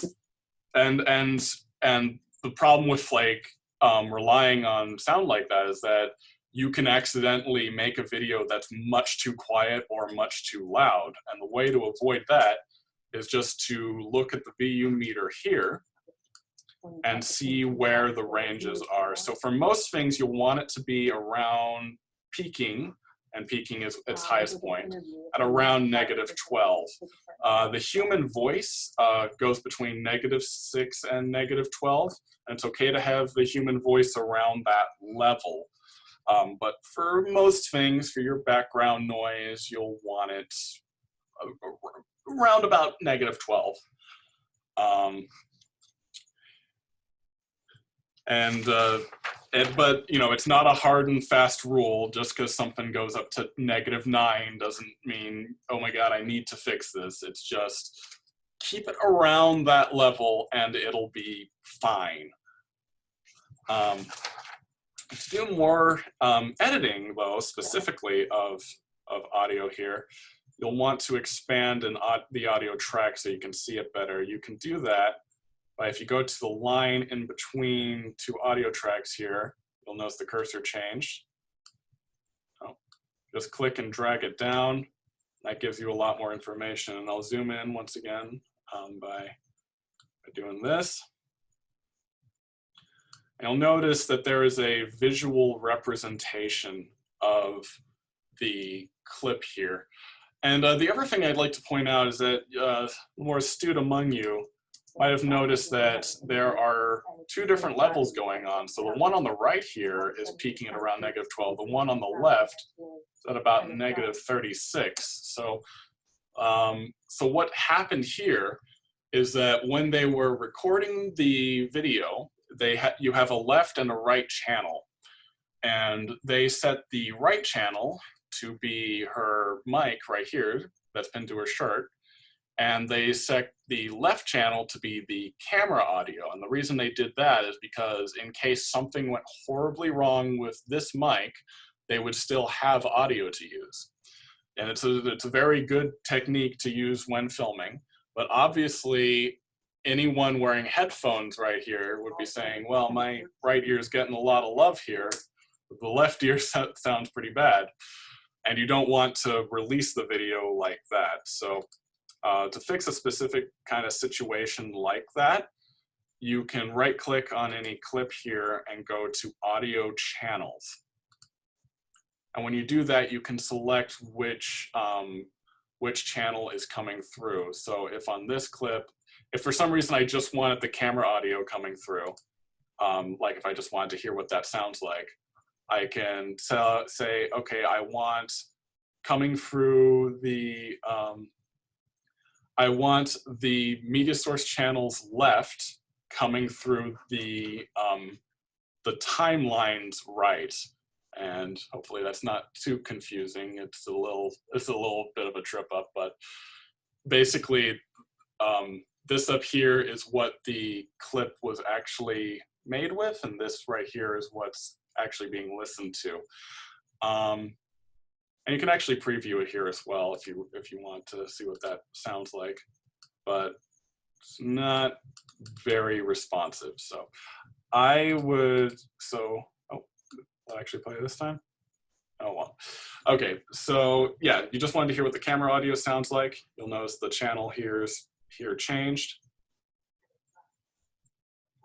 and and and the problem with like um, relying on sound like that is that you can accidentally make a video that's much too quiet or much too loud and the way to avoid that is just to look at the VU meter here and see where the ranges are. So for most things, you'll want it to be around peaking, and peaking is its highest point, at around negative between 12. Uh, the human voice uh, goes between negative 6 and negative 12, and it's okay to have the human voice around that level. Um, but for most things, for your background noise, you'll want it uh, around about negative 12. Um, and uh, it, but you know, it's not a hard and fast rule. Just because something goes up to negative nine doesn't mean, oh my god, I need to fix this. It's just keep it around that level, and it'll be fine. Um, to do more um, editing, though, specifically of of audio here, you'll want to expand an, the audio track so you can see it better. You can do that by if you go to the line in between two audio tracks here, you'll notice the cursor changed. Oh, just click and drag it down. That gives you a lot more information. And I'll zoom in once again um, by, by doing this. And you'll notice that there is a visual representation of the clip here. And uh, the other thing I'd like to point out is that uh, more astute among you might have noticed that there are two different levels going on. So the one on the right here is peaking at around negative 12. The one on the left is at about negative 36. So, um, so what happened here is that when they were recording the video, they ha you have a left and a right channel. And they set the right channel to be her mic right here that's pinned to her shirt and they set the left channel to be the camera audio. And the reason they did that is because in case something went horribly wrong with this mic, they would still have audio to use. And it's a, it's a very good technique to use when filming, but obviously anyone wearing headphones right here would be saying, well, my right ear is getting a lot of love here. The left ear sounds pretty bad. And you don't want to release the video like that. So uh, to fix a specific kind of situation like that, you can right click on any clip here and go to audio channels. And when you do that, you can select which, um, which channel is coming through. So if on this clip, if for some reason I just wanted the camera audio coming through, um, like if I just wanted to hear what that sounds like, I can say, okay, I want coming through the, um, I want the media source channels left coming through the, um, the timelines right. And hopefully that's not too confusing. It's a little, it's a little bit of a trip up, but basically um, this up here is what the clip was actually made with, and this right here is what's actually being listened to. Um, and you can actually preview it here as well if you if you want to see what that sounds like, but it's not very responsive. So I would so oh, I actually play this time? Oh well. Okay, so yeah, you just wanted to hear what the camera audio sounds like. You'll notice the channel here's here changed.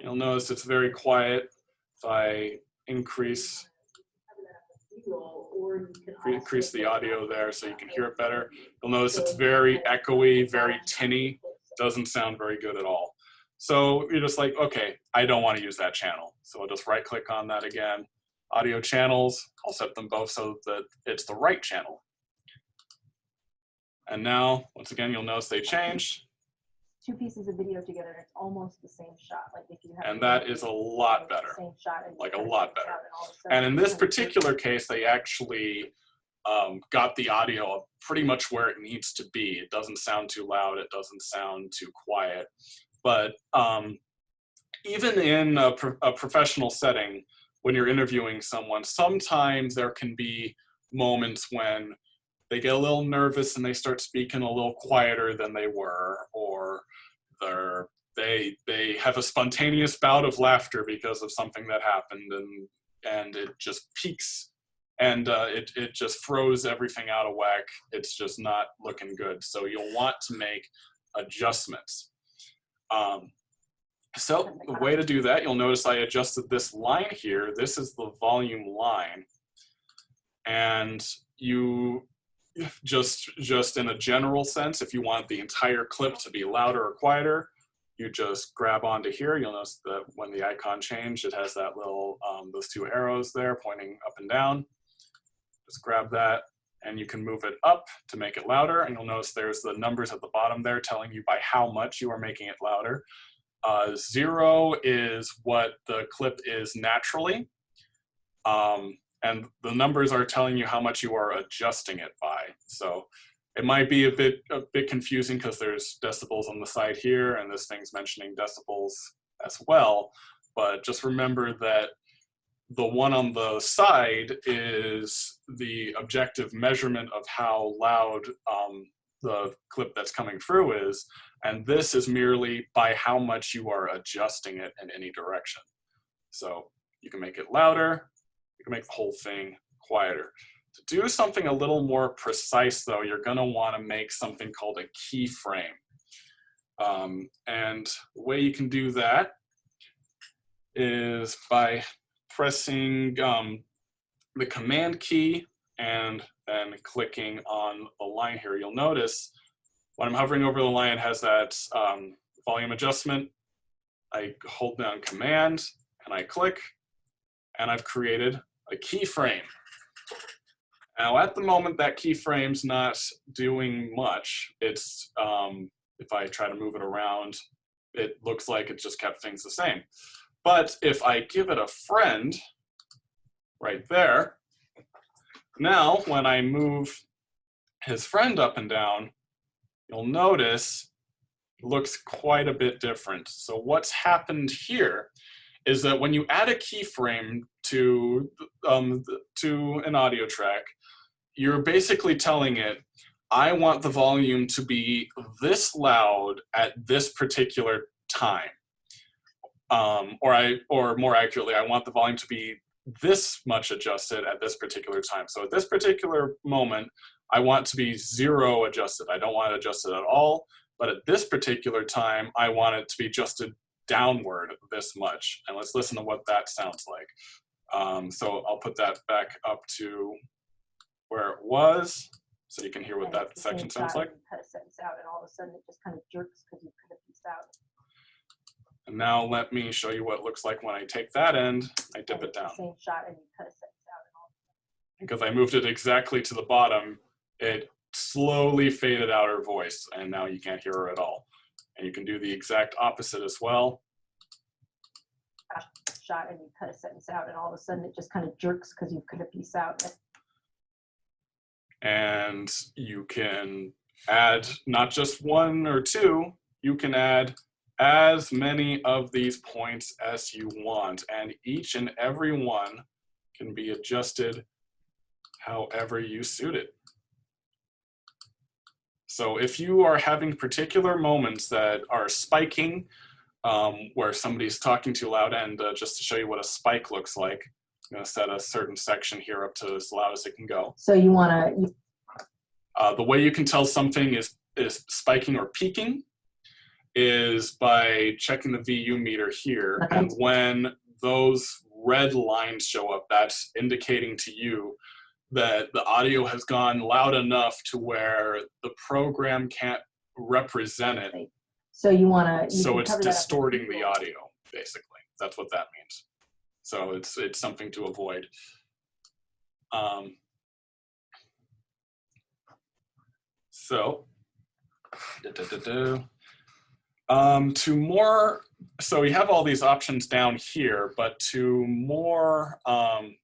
You'll notice it's very quiet. If I increase increase the audio there so you can hear it better. You'll notice it's very echoey, very tinny, doesn't sound very good at all. So you're just like, okay, I don't want to use that channel. So I'll just right click on that again. Audio channels, I'll set them both so that it's the right channel. And now, once again, you'll notice they changed. Two pieces of video together, and it's almost the same shot, like if you have. And that is a lot better. Same shot. like a lot better. and all of a sudden And in this particular case, they actually um, got the audio pretty much where it needs to be. It doesn't sound too loud. It doesn't sound too quiet. But um, even in a, pro a professional setting, when you're interviewing someone, sometimes there can be moments when they get a little nervous and they start speaking a little quieter than they were, or they're they they have a spontaneous bout of laughter because of something that happened and and it just peaks. And uh, it, it just throws everything out of whack. It's just not looking good. So you'll want to make adjustments. Um, so the way to do that you'll notice I adjusted this line here. This is the volume line. And you just just in a general sense if you want the entire clip to be louder or quieter you just grab onto here. You'll notice that when the icon changed it has that little um, those two arrows there pointing up and down. Just grab that and you can move it up to make it louder and you'll notice there's the numbers at the bottom there telling you by how much you are making it louder. Uh, zero is what the clip is naturally. Um, and the numbers are telling you how much you are adjusting it by. So it might be a bit a bit confusing because there's decibels on the side here, and this thing's mentioning decibels as well. But just remember that the one on the side is the objective measurement of how loud um, the clip that's coming through is, and this is merely by how much you are adjusting it in any direction. So you can make it louder, you can make the whole thing quieter. To do something a little more precise though, you're gonna wanna make something called a keyframe. Um, and the way you can do that is by pressing um, the command key and then clicking on the line here. You'll notice when I'm hovering over the line, it has that um, volume adjustment. I hold down command and I click and I've created a keyframe. Now at the moment that keyframe's not doing much. It's, um, if I try to move it around, it looks like it just kept things the same. But if I give it a friend right there, now when I move his friend up and down, you'll notice it looks quite a bit different. So what's happened here is that when you add a keyframe to, um, to an audio track, you're basically telling it, I want the volume to be this loud at this particular time. Um, or I, or more accurately, I want the volume to be this much adjusted at this particular time. So at this particular moment, I want to be zero adjusted. I don't want it adjusted at all. But at this particular time, I want it to be adjusted downward this much. And let's listen to what that sounds like. Um, so I'll put that back up to where it was, so you can hear what that it's the same section sounds like. and you Cut a sentence out and all of a sudden it just kind of jerks because you cut a piece out. And now let me show you what it looks like when I take that end, I dip and it down. Same shot and you cut a sentence out and all. Because I moved it exactly to the bottom, it slowly faded out her voice, and now you can't hear her at all. And you can do the exact opposite as well. Shot and you cut a sentence out and all of a sudden it just kind of jerks because you've cut a piece out. and you can add not just one or two, you can add as many of these points as you want, and each and every one can be adjusted however you suit it. So if you are having particular moments that are spiking, um, where somebody's talking too loud, and uh, just to show you what a spike looks like, I'm gonna set a certain section here up to as loud as it can go. So you want to, Uh, the way you can tell something is, is spiking or peaking is by checking the VU meter here. Okay. And when those red lines show up, that's indicating to you that the audio has gone loud enough to where the program can't represent it. So you want to. So it's distorting the audio, basically. That's what that means. So it's, it's something to avoid. Um, so, da, da, da. Um, to more, so we have all these options down here, but to more, um,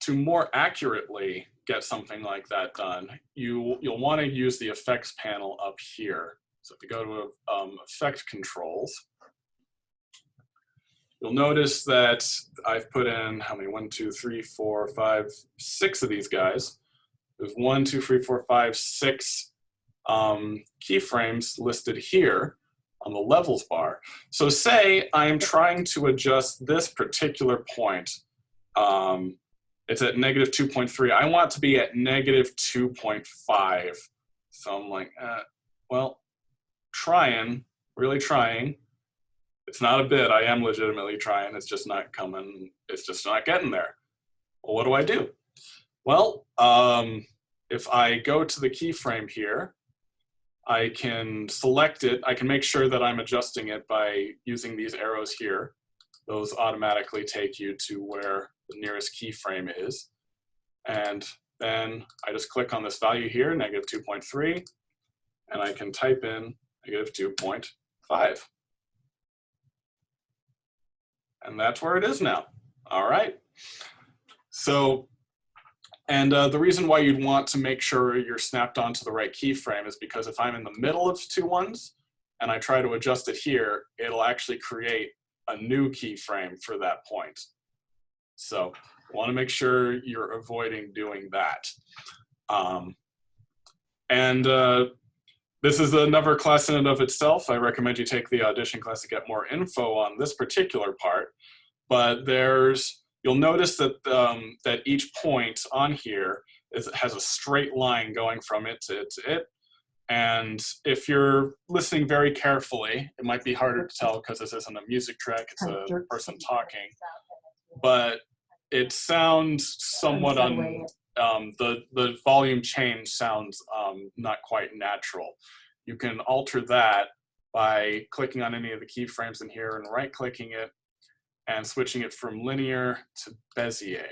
to more accurately get something like that done, you, you'll want to use the effects panel up here. So if you go to um, effect controls, you'll notice that I've put in how many? One, two, three, four, five, six of these guys. There's one, two, three, four, five, six um, keyframes listed here on the levels bar. So say I'm trying to adjust this particular point. Um, it's at negative 2.3. I want to be at negative 2.5. So I'm like, uh, well, trying, really trying. It's not a bit. I am legitimately trying. It's just not coming. It's just not getting there. Well, what do I do? Well, um, if I go to the keyframe here, I can select it. I can make sure that I'm adjusting it by using these arrows here. Those automatically take you to where the nearest keyframe is. And then I just click on this value here, negative 2.3, and I can type in negative 2.5. And that's where it is now. All right. So, and uh, the reason why you'd want to make sure you're snapped onto the right keyframe is because if I'm in the middle of two ones and I try to adjust it here, it'll actually create a new keyframe for that point. So want to make sure you're avoiding doing that. Um, and uh, this is another class in and of itself. I recommend you take the audition class to get more info on this particular part. But there's, you'll notice that, um, that each point on here is, has a straight line going from it to it to it. And if you're listening very carefully, it might be harder to tell because this isn't a music track, it's a person talking. But it sounds somewhat on um, the, the volume change sounds um, not quite natural. You can alter that by clicking on any of the keyframes in here and right clicking it and switching it from linear to Bezier.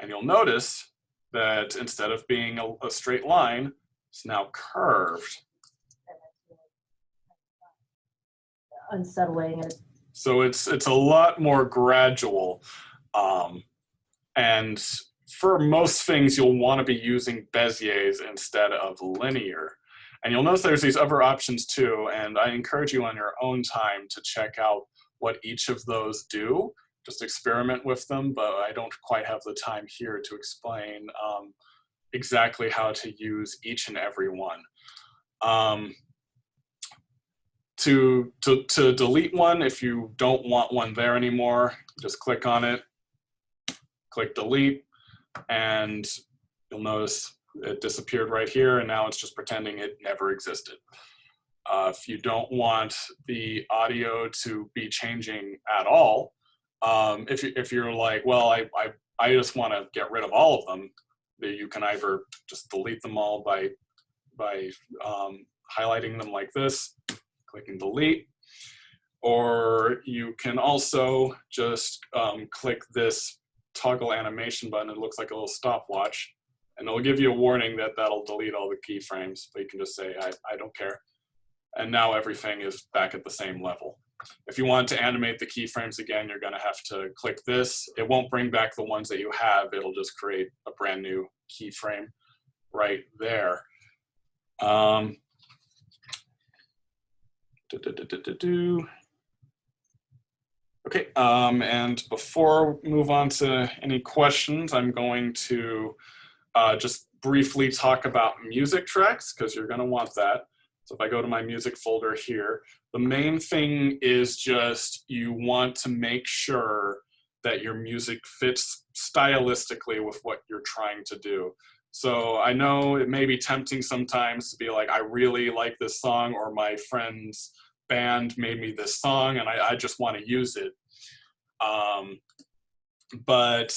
And you'll notice that instead of being a, a straight line, it's now curved. and it's really Unsettling So it's it's a lot more gradual. Um, and for most things, you'll want to be using Beziers instead of linear. And you'll notice there's these other options too, and I encourage you on your own time to check out what each of those do. Just experiment with them, but I don't quite have the time here to explain um, exactly how to use each and every one. Um, to, to, to delete one, if you don't want one there anymore, just click on it, click delete, and you'll notice it disappeared right here, and now it's just pretending it never existed. Uh, if you don't want the audio to be changing at all, um, if, you, if you're like, well, I, I, I just want to get rid of all of them, you can either just delete them all by, by um, highlighting them like this, clicking delete, or you can also just um, click this toggle animation button. It looks like a little stopwatch, and it'll give you a warning that that'll delete all the keyframes, but you can just say, I, I don't care. And now everything is back at the same level. If you want to animate the keyframes again, you're gonna have to click this. It won't bring back the ones that you have. It'll just create a brand new keyframe right there. Um, do, do, do. Okay, um, and before we move on to any questions, I'm going to uh, just briefly talk about music tracks because you're going to want that. So if I go to my music folder here, the main thing is just you want to make sure that your music fits stylistically with what you're trying to do. So I know it may be tempting sometimes to be like, I really like this song or my friend's band made me this song and I, I just want to use it. Um, but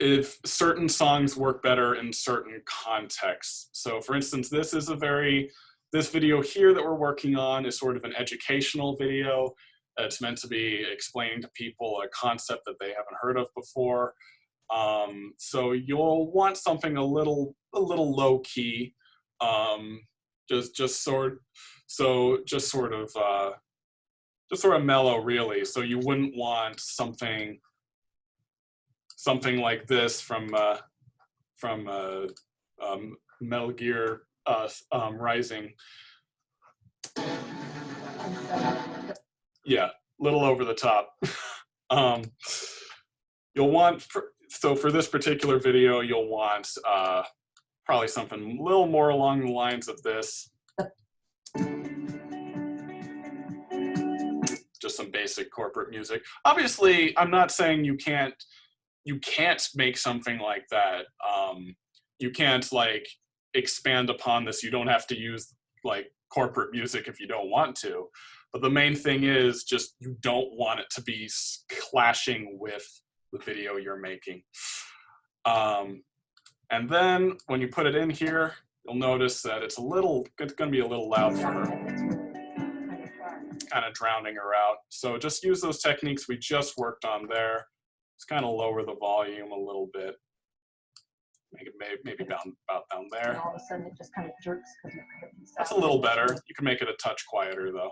if certain songs work better in certain contexts. So for instance, this is a very, this video here that we're working on is sort of an educational video. It's meant to be explaining to people a concept that they haven't heard of before. Um, so you'll want something a little, a little low key, um, just, just sort, so just sort of, uh, just sort of mellow really. So you wouldn't want something, something like this from, uh, from uh, um, Metal Gear uh, um, Rising. Yeah, a little over the top. um, you'll want, so for this particular video, you'll want uh, probably something a little more along the lines of this. Just some basic corporate music. Obviously, I'm not saying you can't, you can't make something like that. Um, you can't like expand upon this. You don't have to use like corporate music if you don't want to. But the main thing is just you don't want it to be clashing with the video you're making. Um, and then when you put it in here, you'll notice that it's a little, it's gonna be a little loud for her, kind of drowning her out. So just use those techniques we just worked on there. Just kind of lower the volume a little bit. Make it maybe, maybe down, about down there. And all of a sudden it just kind of jerks because you could have That's a little better. You can make it a touch quieter though.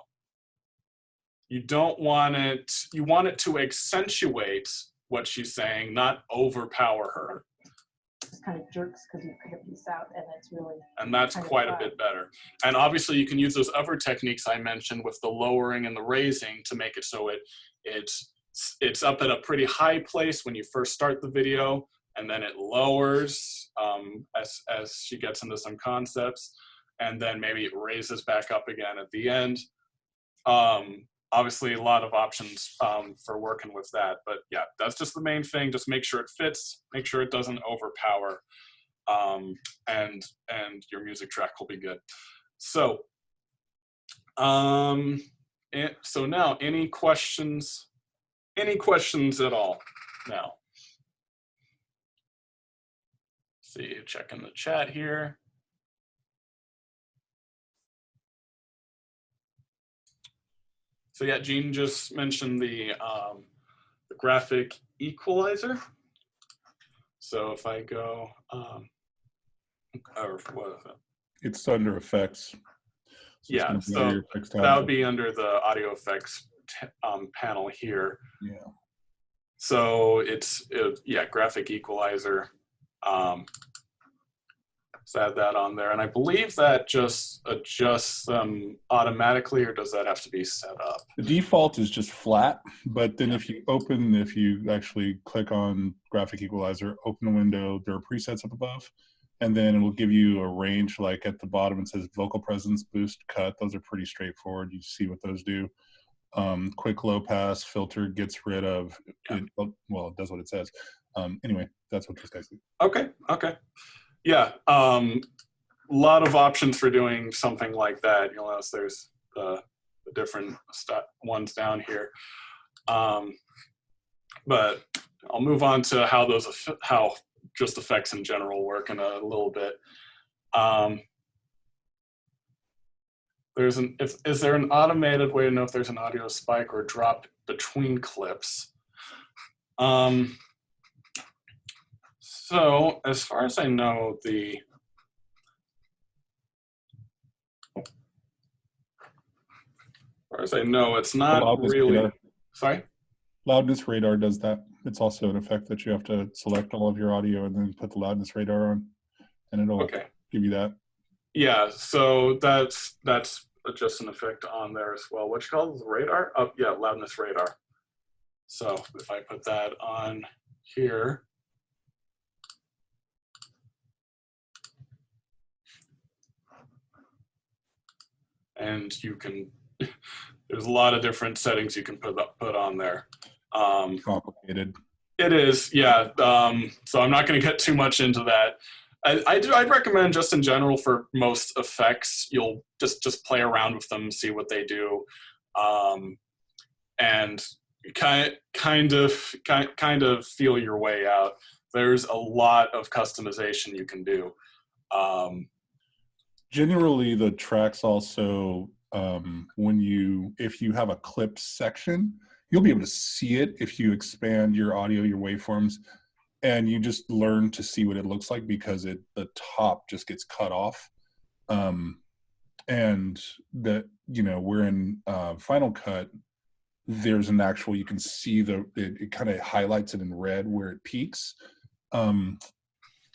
You don't want it, you want it to accentuate what she's saying, not overpower her. Just kind of jerks because you could have piece out and it's really, And that's quite a bit better. And obviously you can use those other techniques I mentioned with the lowering and the raising to make it so it it's it's up at a pretty high place when you first start the video and then it lowers um, as, as she gets into some concepts and then maybe it raises back up again at the end. Um, obviously a lot of options um, for working with that, but yeah, that's just the main thing. Just make sure it fits, make sure it doesn't overpower um, and, and your music track will be good. So, um, and so now any questions, any questions at all now? See, checking the chat here. So yeah, Gene just mentioned the, um, the graphic equalizer. So if I go, um, or what is it? It's under effects. it's Yeah, so text That would be under the audio effects um, panel here. Yeah. So it's, it, yeah, graphic equalizer. Um, let's add that on there. And I believe that just adjusts them automatically or does that have to be set up? The default is just flat, but then if you open, if you actually click on graphic equalizer, open the window, there are presets up above. and then it'll give you a range like at the bottom it says vocal presence boost cut those are pretty straightforward you see what those do um, quick low pass filter gets rid of it, well it does what it says um, anyway that's what this guy's do Okay, okay. Yeah, um, a lot of options for doing something like that. You'll notice there's uh, the different ones down here. Um, but I'll move on to how those how just effects in general work in a little bit. Um, there's an if is there an automated way to know if there's an audio spike or drop between clips? Um, so, as far as I know, the as far as I know, it's not loudness really. radar. Sorry. loudness radar does that it's also an effect that you have to select all of your audio and then put the loudness radar on and it'll Okay. give you that Yeah. So that's that's just an effect on there as well. What you call the radar? Oh, yeah, loudness radar. So if I put that on here. And you can, there's a lot of different settings you can put put on there. Um, complicated it is, yeah. Um, so I'm not going to get too much into that. I, I do. I'd recommend just in general for most effects, you'll just just play around with them, see what they do, um, and kind kind of kind kind of feel your way out. There's a lot of customization you can do. Um, generally the tracks also um, when you if you have a clip section you'll be able to see it if you expand your audio your waveforms and you just learn to see what it looks like because it the top just gets cut off. Um, and that you know we're in uh, final cut there's an actual you can see the it, it kind of highlights it in red where it peaks. Um,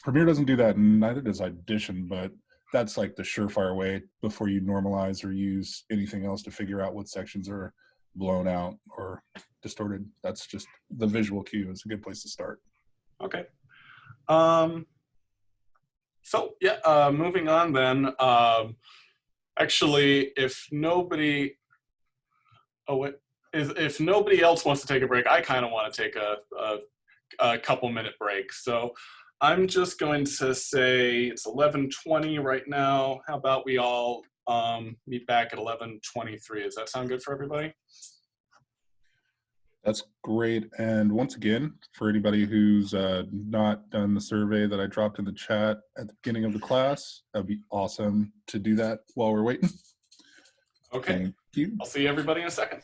premiere doesn't do that neither does audition but that's like the surefire way before you normalize or use anything else to figure out what sections are blown out or distorted. That's just the visual cue is a good place to start. Okay. Um, so yeah, uh, moving on then. Um, actually, if nobody, oh wait, if, if nobody else wants to take a break, I kind of want to take a, a, a couple minute break. So I'm just going to say it's 11:20 right now. How about we all um, meet back at 11:23? Does that sound good for everybody? That's great. And once again, for anybody who's uh, not done the survey that I dropped in the chat at the beginning of the class, that'd be awesome to do that while we're waiting. Okay. Thank you. I'll see everybody in a second.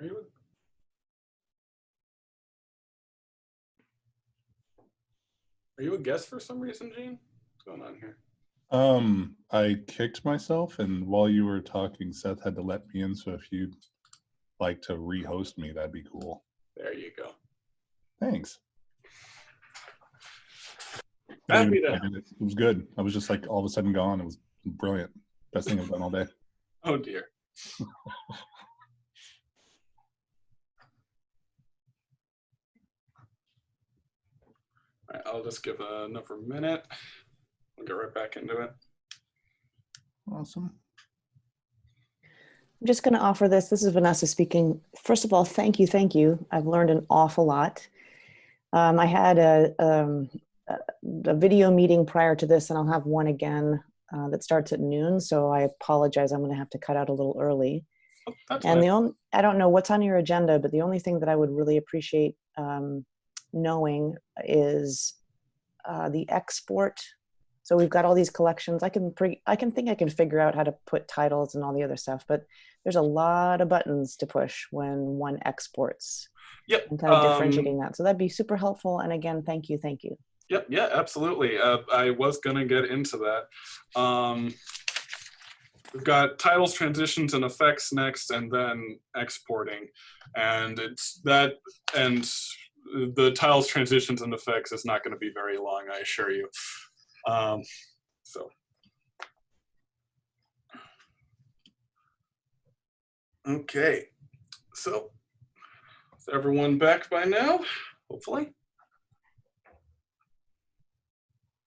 Are you? Are you a guest for some reason, Gene? What's going on here? Um, I kicked myself, and while you were talking, Seth had to let me in. So if you'd like to rehost me, that'd be cool. There you go. Thanks. Happy to. It It was good. I was just like all of a sudden gone. It was brilliant. Best thing I've done all day. Oh dear. right, I'll just give another minute. We'll get right back into it. Awesome. I'm just going to offer this. This is Vanessa speaking. First of all, thank you, thank you. I've learned an awful lot. Um, I had a, um, a, a video meeting prior to this, and I'll have one again uh, that starts at noon. So I apologize. I'm going to have to cut out a little early. Oh, And fine. the only, I don't know what's on your agenda, but the only thing that I would really appreciate um, knowing is uh, the export. So we've got all these collections. I can pre, I can think I can figure out how to put titles and all the other stuff, but there's a lot of buttons to push when one exports Yep. and kind of um, differentiating that. So that'd be super helpful. And again, thank you, thank you. Yep, yeah, absolutely. Uh, I was gonna get into that. Um, we've got titles, transitions, and effects next, and then exporting. And it's that, and the tiles transitions, and effects is not gonna be very long, I assure you. Um, so. Okay, so is everyone back by now? Hopefully.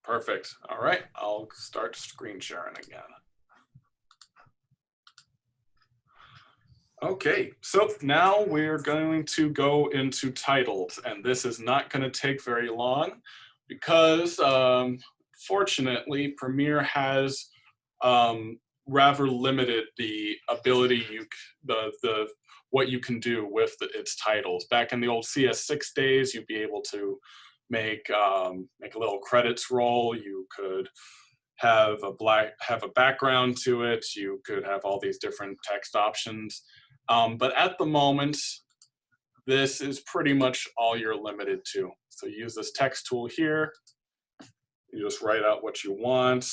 Perfect. All right, I'll start screen sharing again. Okay, so now we're going to go into titles, and this is not going to take very long because um, fortunately Premiere has um, rather limited the ability you the the what you can do with the, its titles. Back in the old CS6 days, you'd be able to make um, make a little credits roll. You could have a black have a background to it. You could have all these different text options. Um, but at the moment, this is pretty much all you're limited to. So use this text tool here. You just write out what you want.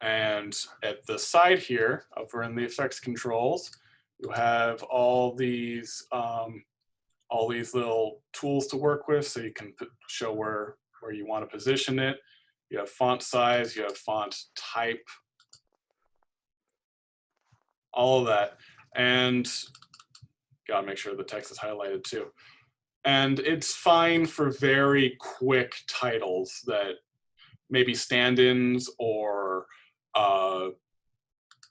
And at the side here, over in the effects controls, you have all these um, all these little tools to work with so you can show where, where you want to position it. You have font size, you have font type, all of that. And gotta make sure the text is highlighted too. And it's fine for very quick titles that maybe stand-ins or uh,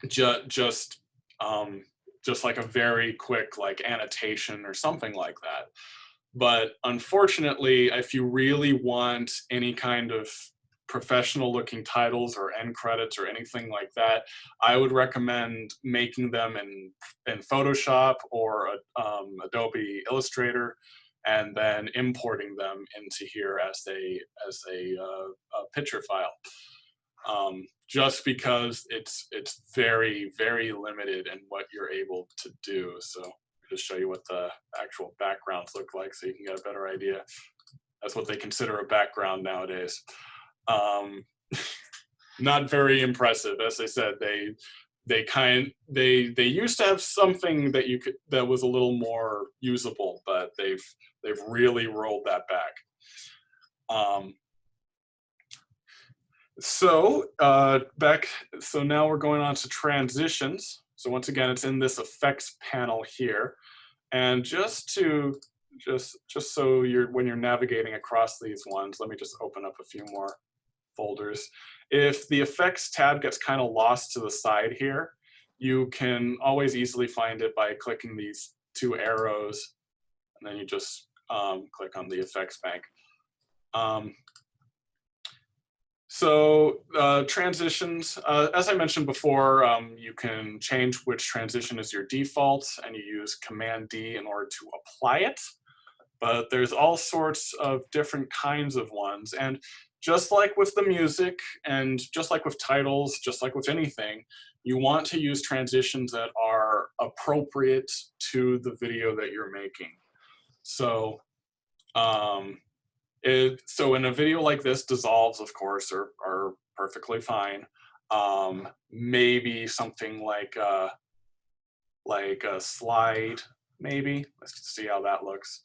ju just um, just like a very quick like annotation or something like that. But unfortunately, if you really want any kind of professional looking titles or end credits or anything like that, I would recommend making them in, in Photoshop or um, Adobe Illustrator and then importing them into here as a, as a, uh, a picture file. Um, just because it's it's very very limited in what you're able to do. So just show you what the actual backgrounds look like so you can get a better idea. That's what they consider a background nowadays. Um, not very impressive, as I said. They they kind they they used to have something that you could that was a little more usable, but they've they've really rolled that back. Um, so uh, back, so now we're going on to transitions. So once again, it's in this effects panel here. And just to, just, just so you're, when you're navigating across these ones, let me just open up a few more folders. If the effects tab gets kind of lost to the side here, you can always easily find it by clicking these two arrows. And then you just um, click on the effects bank. Um, so uh, transitions, uh, as I mentioned before, um, you can change which transition is your default and you use Command D in order to apply it. But there's all sorts of different kinds of ones. And just like with the music and just like with titles, just like with anything, you want to use transitions that are appropriate to the video that you're making. So, um, it, so in a video like this, dissolves, of course, are, are perfectly fine. Um, maybe something like uh, like a slide, maybe. Let's see how that looks.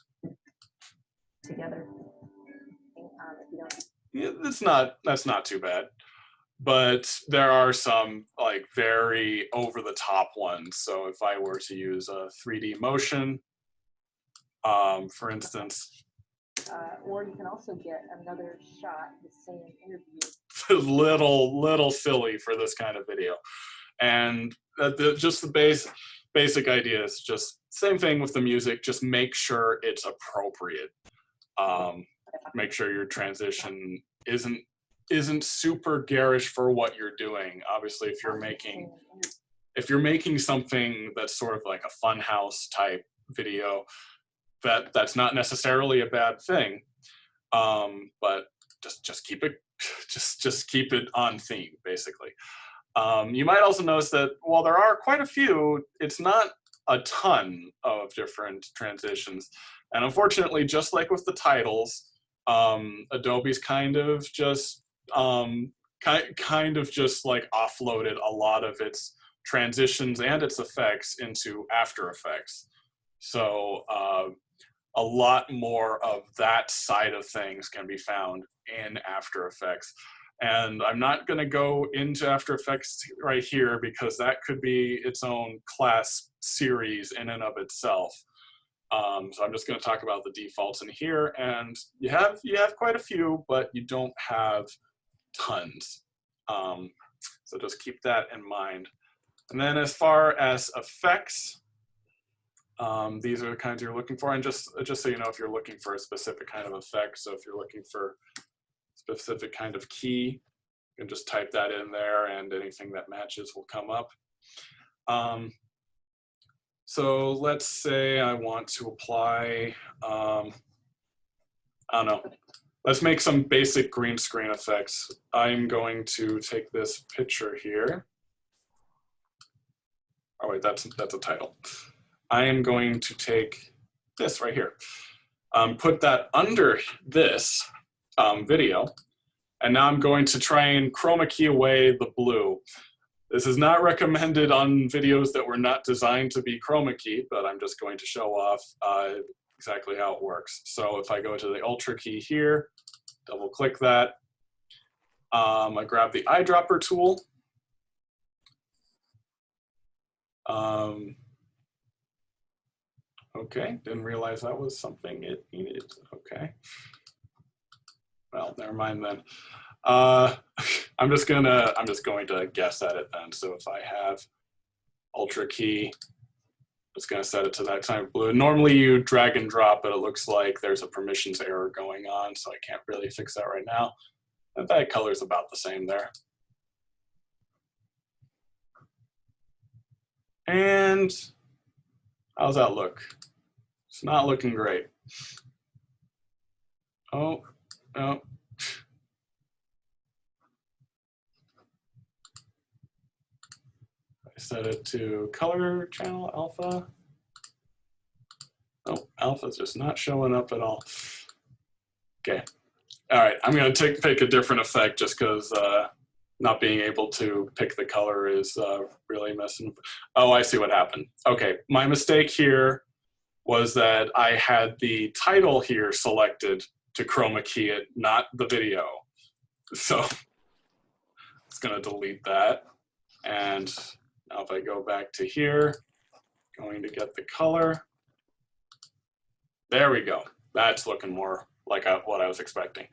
Together. If you don't that's not that's not too bad. But there are some like very over the top ones. So if I were to use a 3D motion, um, for instance, Uh, or you can also get another shot, the same interview. little little silly for this kind of video and the, just the base basic idea is just same thing with the music just make sure it's appropriate um, make sure your transition isn't isn't super garish for what you're doing. Obviously if you're making if you're making something that's sort of like a fun house type video that that's not necessarily a bad thing. Um, but just just keep it just just keep it on theme basically. Um, you might also notice that while there are quite a few it's not a ton of different transitions. And unfortunately just like with the titles um, adobe's kind of just um, ki- kind of just like offloaded a lot of its transitions and its effects into after effects so uh, a lot more of that side of things can be found in After Effects. And I'm not going to go into After Effects right here because that could be its own class series in and of itself. Um, so I'm just going to talk about the defaults in here, and you have you have quite a few, but you don't have tons. Um, so just keep that in mind. And then as far as effects, um, these are the kinds you're looking for. And just, just so you know, if you're looking for a specific kind of effect, so if you're looking for specific kind of key, you can just type that in there and anything that matches will come up. So let's say I want to apply, um, I don't know, let's make some basic green screen effects. I'm going to take this picture here. Oh wait, that's, that's a title. I am going to take this right here, um, put that under this um, video, and now I'm going to try and chroma key away the blue. This is not recommended on videos that were not designed to be chroma key, but I'm just going to show off uh, exactly how it works. So if I go to the Ultra key here, double click that, um, I grab the eyedropper tool, um, Okay, didn't realize that was something it needed. Okay. Well, never mind then. Uh, I'm just gonna, I'm just going to guess at it then. So if I have Ultra key, it's gonna set it to that time of blue. Normally you drag and drop, but it looks like there's a permissions error going on, so I can't really fix that right now. And that color's about the same there. And how's that look? It's not looking great. Oh, no. Set it to color channel alpha. Oh, alpha's just not showing up at all. Okay. All right, I'm gonna take pick a different effect just because uh, not being able to pick the color is uh, really messing. Oh, I see what happened. Okay, my mistake here was that I had the title here selected to chroma key it, not the video. So it's gonna delete that. And now if I go back to here, going to get the color. There we go. That's looking more like what I was expecting.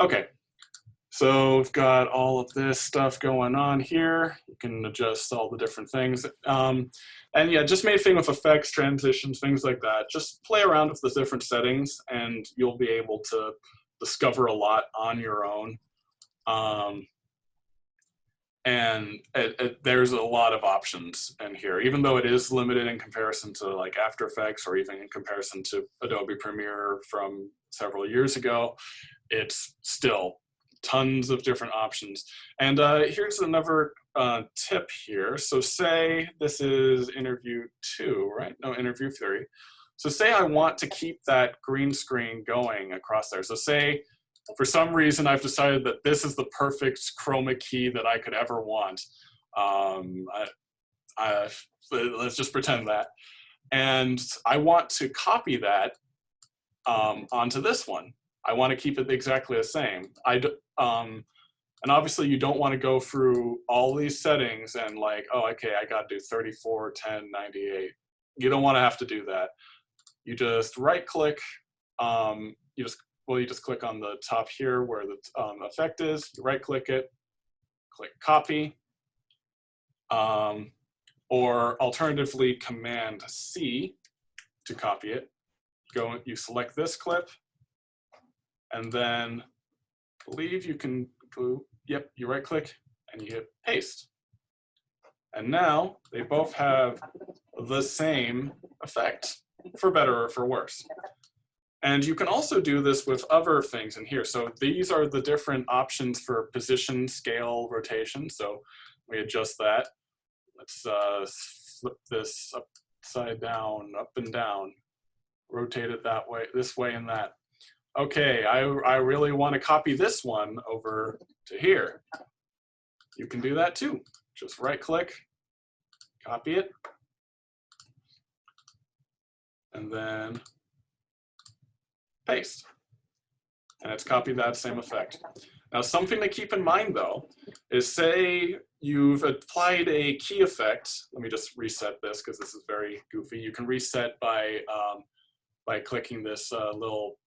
Okay, so we've got all of this stuff going on here. You can adjust all the different things. Um, and yeah, just main thing with effects, transitions, things like that. Just play around with the different settings and you'll be able to discover a lot on your own. Um, and it, it, there's a lot of options in here, even though it is limited in comparison to like After Effects or even in comparison to Adobe Premiere from several years ago, it's still tons of different options. And uh, here's another uh, tip here. So say this is interview two, right? No, interview three. So say I want to keep that green screen going across there. So say for some reason I've decided that this is the perfect chroma key that I could ever want. Um, I, I, let's just pretend that. And I want to copy that um, onto this one. I want to keep it exactly the same. I, um, and obviously you don't want to go through all these settings and like, oh, okay, I got to do 34, 10, 98. You don't want to have to do that. You just right click, um, you just, well, you just click on the top here where the um, effect is, you right click it, click copy, um, or alternatively command C to copy it. Go, you select this clip, and then I believe you can yep, you right click and you hit paste. And now they both have the same effect, for better or for worse. And you can also do this with other things in here. So these are the different options for position, scale, rotation. So we adjust that. Let's uh, flip this upside down, up and down, rotate it that way, this way and that. Okay, I, I really want to copy this one over to here. You can do that too. Just right click, copy it, and then paste. And it's copied that same effect. Now something to keep in mind though, is say you've applied a key effect. Let me just reset this because this is very goofy. You can reset by, um, by clicking this uh, little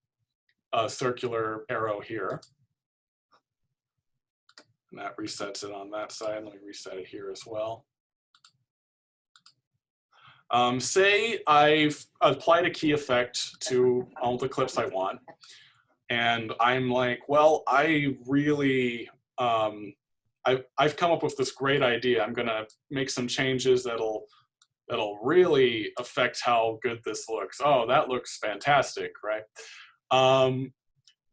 uh, circular arrow here. And that resets it on that side. Let me reset it here as well. Um, say I've applied a key effect to all the clips I want, and I'm like, well, I really, um, I've, I've come up with this great idea. I'm gonna make some changes that'll that'll really affect how good this looks. Oh, that looks fantastic, right? Um,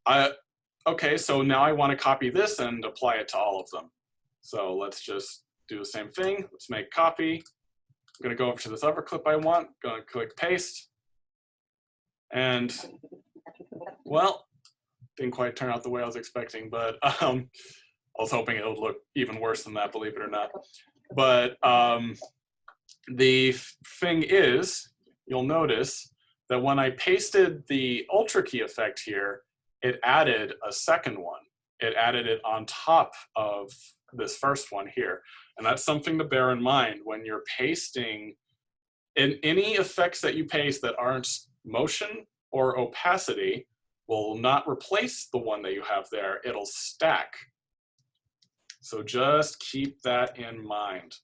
I, okay, so now I want to copy this and apply it to all of them. So let's just do the same thing. Let's make copy. I'm going to go over to this other clip I want, going to click paste. And, well, didn't quite turn out the way I was expecting, but um, I was hoping it would look even worse than that, believe it or not. But um, the thing is, you'll notice that when I pasted the Ultra key effect here, it added a second one. It added it on top of this first one here. And that's something to bear in mind when you're pasting in any effects that you paste that aren't motion or opacity will not replace the one that you have there. It'll stack. So just keep that in mind.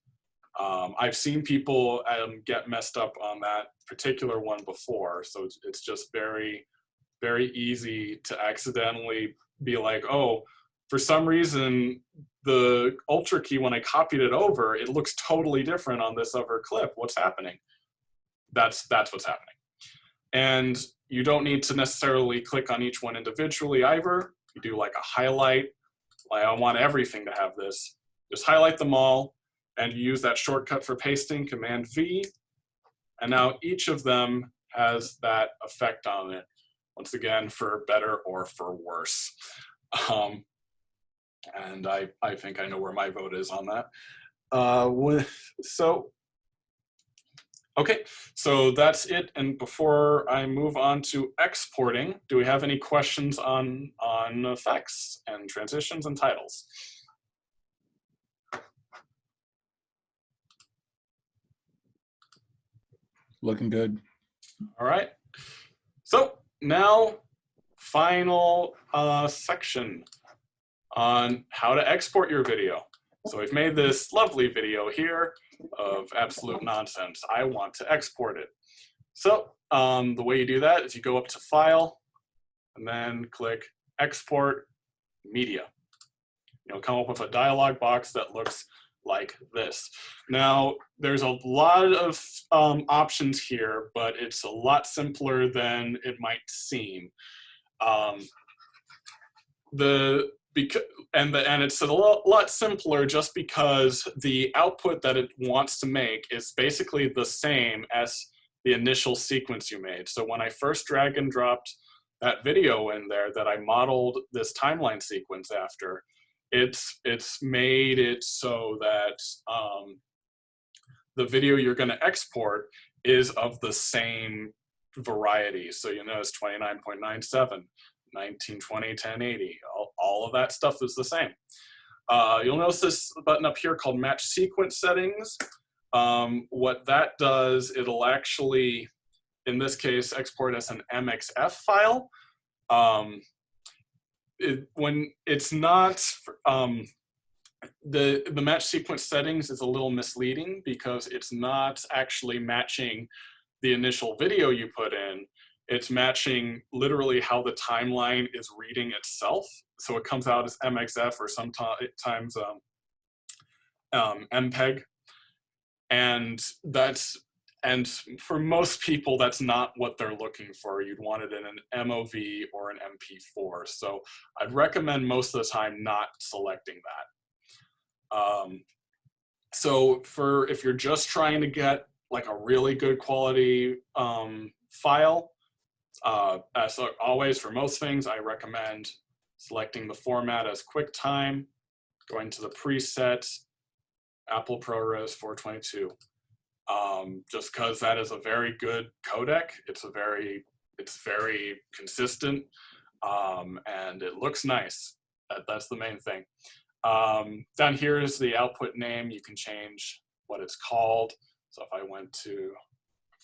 Um, I've seen people um, get messed up on that particular one before, so it's, it's just very, very easy to accidentally be like, oh, for some reason, the Ultra key, when I copied it over, it looks totally different on this other clip. What's happening? That's, that's what's happening. And you don't need to necessarily click on each one individually either. You do like a highlight, like I want everything to have this. Just highlight them all, and you use that shortcut for pasting, Command V, and now each of them has that effect on it, once again, for better or for worse. Um, and I, I think I know where my vote is on that. Uh, with, so, okay, so that's it. And before I move on to exporting, do we have any questions on, on effects and transitions and titles? Looking good. All right. So now, final uh, section on how to export your video. So we've made this lovely video here of absolute nonsense. I want to export it. So um, the way you do that is you go up to File, and then click Export Media. You'll come up with a dialog box that looks like this. Now, there's a lot of um, options here, but it's a lot simpler than it might seem. Um, the because and the, and it's a lot, simpler just because the output that it wants to make is basically the same as the initial sequence you made. So when I first drag and dropped that video in there that I modeled this timeline sequence after, it's it's made it so that um, the video you're going to export is of the same variety. So you notice 29.97. 1920, 1080, all, all of that stuff is the same. Uh, you'll notice this button up here called match sequence settings. Um, what that does, it'll actually, in this case, export as an MXF file. Um, it, when it's not, um, the, the match sequence settings is a little misleading because it's not actually matching the initial video you put in it's matching literally how the timeline is reading itself. So it comes out as MXF or sometimes um, um, MPEG. And that's and for most people, that's not what they're looking for. You'd want it in an MOV or an MP4. So I'd recommend most of the time not selecting that. Um, so for if you're just trying to get like a really good quality um, file, uh, as always, for most things, I recommend selecting the format as QuickTime, going to the preset, Apple ProRes 422. Um, just because that is a very good codec. It's a very, it's very consistent, um, and it looks nice. That, that's the main thing. Um, down here is the output name. You can change what it's called. So if I went to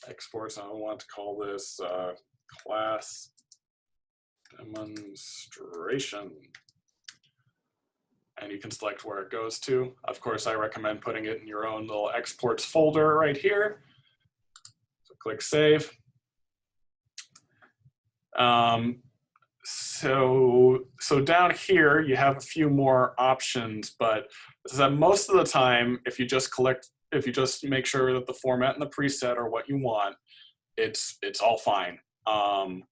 exports, I want to call this uh, class demonstration. And you can select where it goes to. Of course, I recommend putting it in your own little exports folder right here. So click save. Um, so, so down here, you have a few more options, but that most of the time, if you just collect, if you just make sure that the format and the preset are what you want, it's, it's all fine. Um,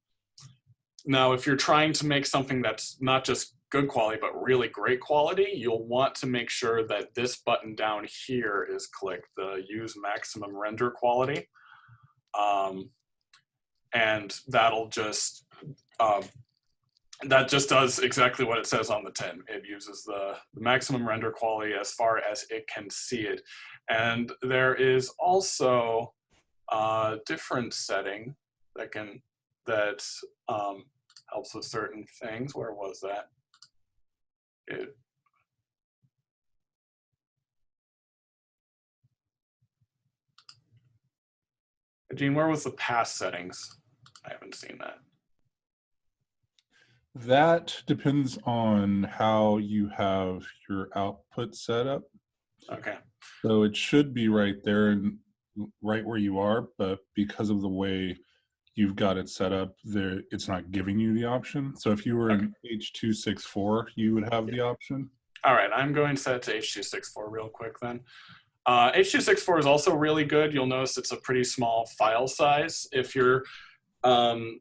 now, if you're trying to make something that's not just good quality, but really great quality, you'll want to make sure that this button down here is clicked, the use maximum render quality. Um, and that'll just, uh, that just does exactly what it says on the tin. It uses the, the maximum render quality as far as it can see it. And there is also a different setting that can that um, helps with certain things. Where was that? It, Gene, where was the past settings? I haven't seen that. That depends on how you have your output set up. Okay. So it should be right there and right where you are, but because of the way you've got it set up there it's not giving you the option. So if you were in h264 you would have the option? All right i'm going to set to h264 real quick then. Uh, h264 is also really good. You'll notice it's a pretty small file size. If you're um,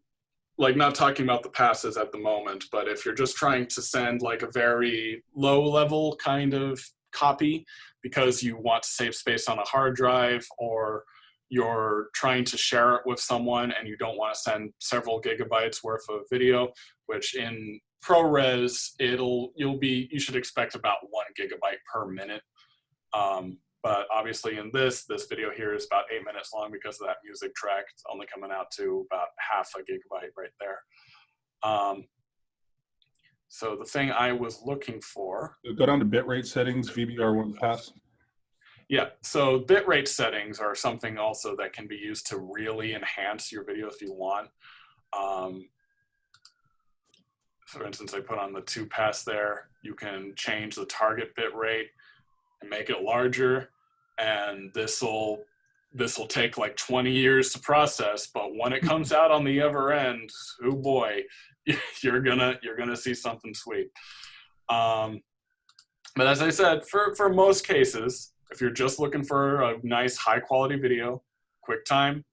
like not talking about the passes at the moment but if you're just trying to send like a very low level kind of copy because you want to save space on a hard drive or you're trying to share it with someone and you don't want to send several gigabytes worth of video, which in ProRes, it'll, you'll be, you should expect about one gigabyte per minute. Um, but obviously in this, this video here is about eight minutes long because of that music track. It's only coming out to about half a gigabyte right there. Um, so the thing I was looking for. Go down to bitrate settings, VBR1 pass. Yeah, so bitrate settings are something also that can be used to really enhance your video if you want. Um, for instance, I put on the two pass there. You can change the target bitrate and make it larger, and this will this will take like 20 years to process. But when it comes out on the other end, oh boy, you're gonna you're gonna see something sweet. Um, but as I said, for for most cases, if you're just looking for a nice high quality video, QuickTime,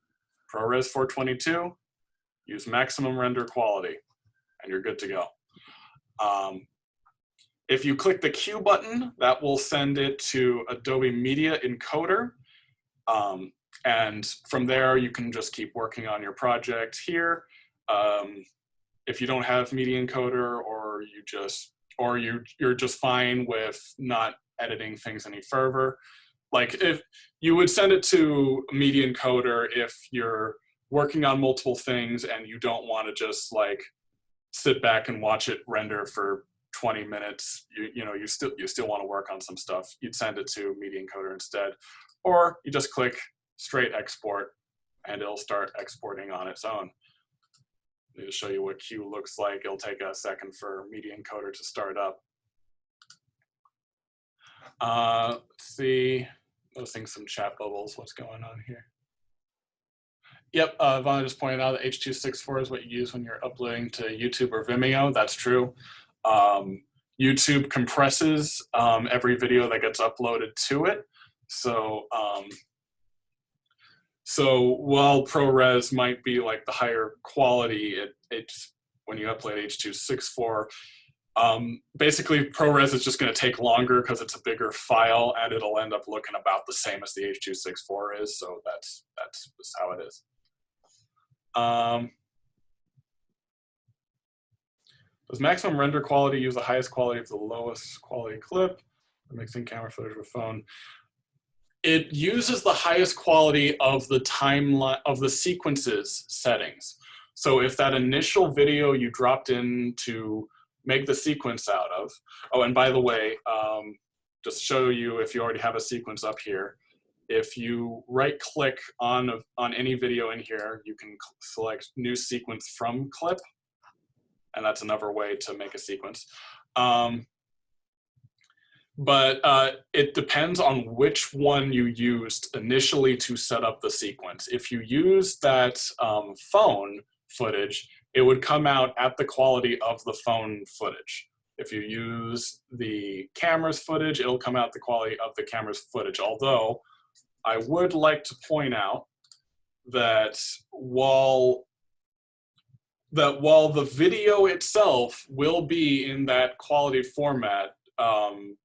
ProRes 422, use maximum render quality and you're good to go. Um, if you click the Q button, that will send it to Adobe Media Encoder. Um, and from there, you can just keep working on your project here. Um, if you don't have Media Encoder or you just, or you, you're just fine with not editing things any further, like if you would send it to Media Encoder if you're working on multiple things and you don't want to just like sit back and watch it render for 20 minutes you, you know you still you still want to work on some stuff you'd send it to media encoder instead. Or you just click straight export and it'll start exporting on its own. Let me show you what Q looks like. It'll take a second for media encoder to start up uh, let's see noticing some chat bubbles what's going on here Yep, uh, Vonna just pointed out that H.264 is what you use when you're uploading to YouTube or Vimeo. That's true. Um, YouTube compresses um, every video that gets uploaded to it. So, um, so while ProRes might be like the higher quality, it, it's when you upload H.264, um, basically ProRes is just going to take longer because it's a bigger file and it'll end up looking about the same as the H.264 is. So that's that's just how it is. Um, does maximum render quality use the highest quality of the lowest quality clip? Or mixing camera footage with phone. It uses the highest quality of the timeline of the sequences settings. So if that initial video you dropped in to make the sequence out of, oh, and by the way, um, just show you if you already have a sequence up here, if you right click on, on any video in here, you can select new sequence from clip. And that's another way to make a sequence. Um, but uh, it depends on which one you used initially to set up the sequence. If you use that um, phone footage, it would come out at the quality of the phone footage. If you use the camera's footage, it'll come out the quality of the camera's footage. Although I would like to point out that while that while the video itself will be in that quality format, um,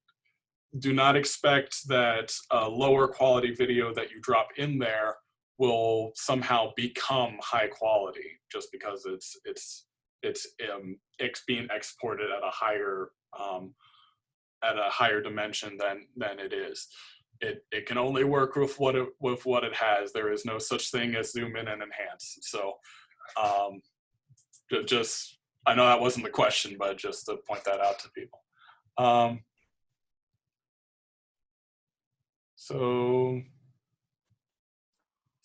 do not expect that a lower quality video that you drop in there will somehow become high quality just because it's it's it's um, it's being exported at a higher um, at a higher dimension than than it is it, it can only work with what it with what it has. There is no such thing as zoom in and enhance. So um, just I know that wasn't the question, but just to point that out to people. Um, so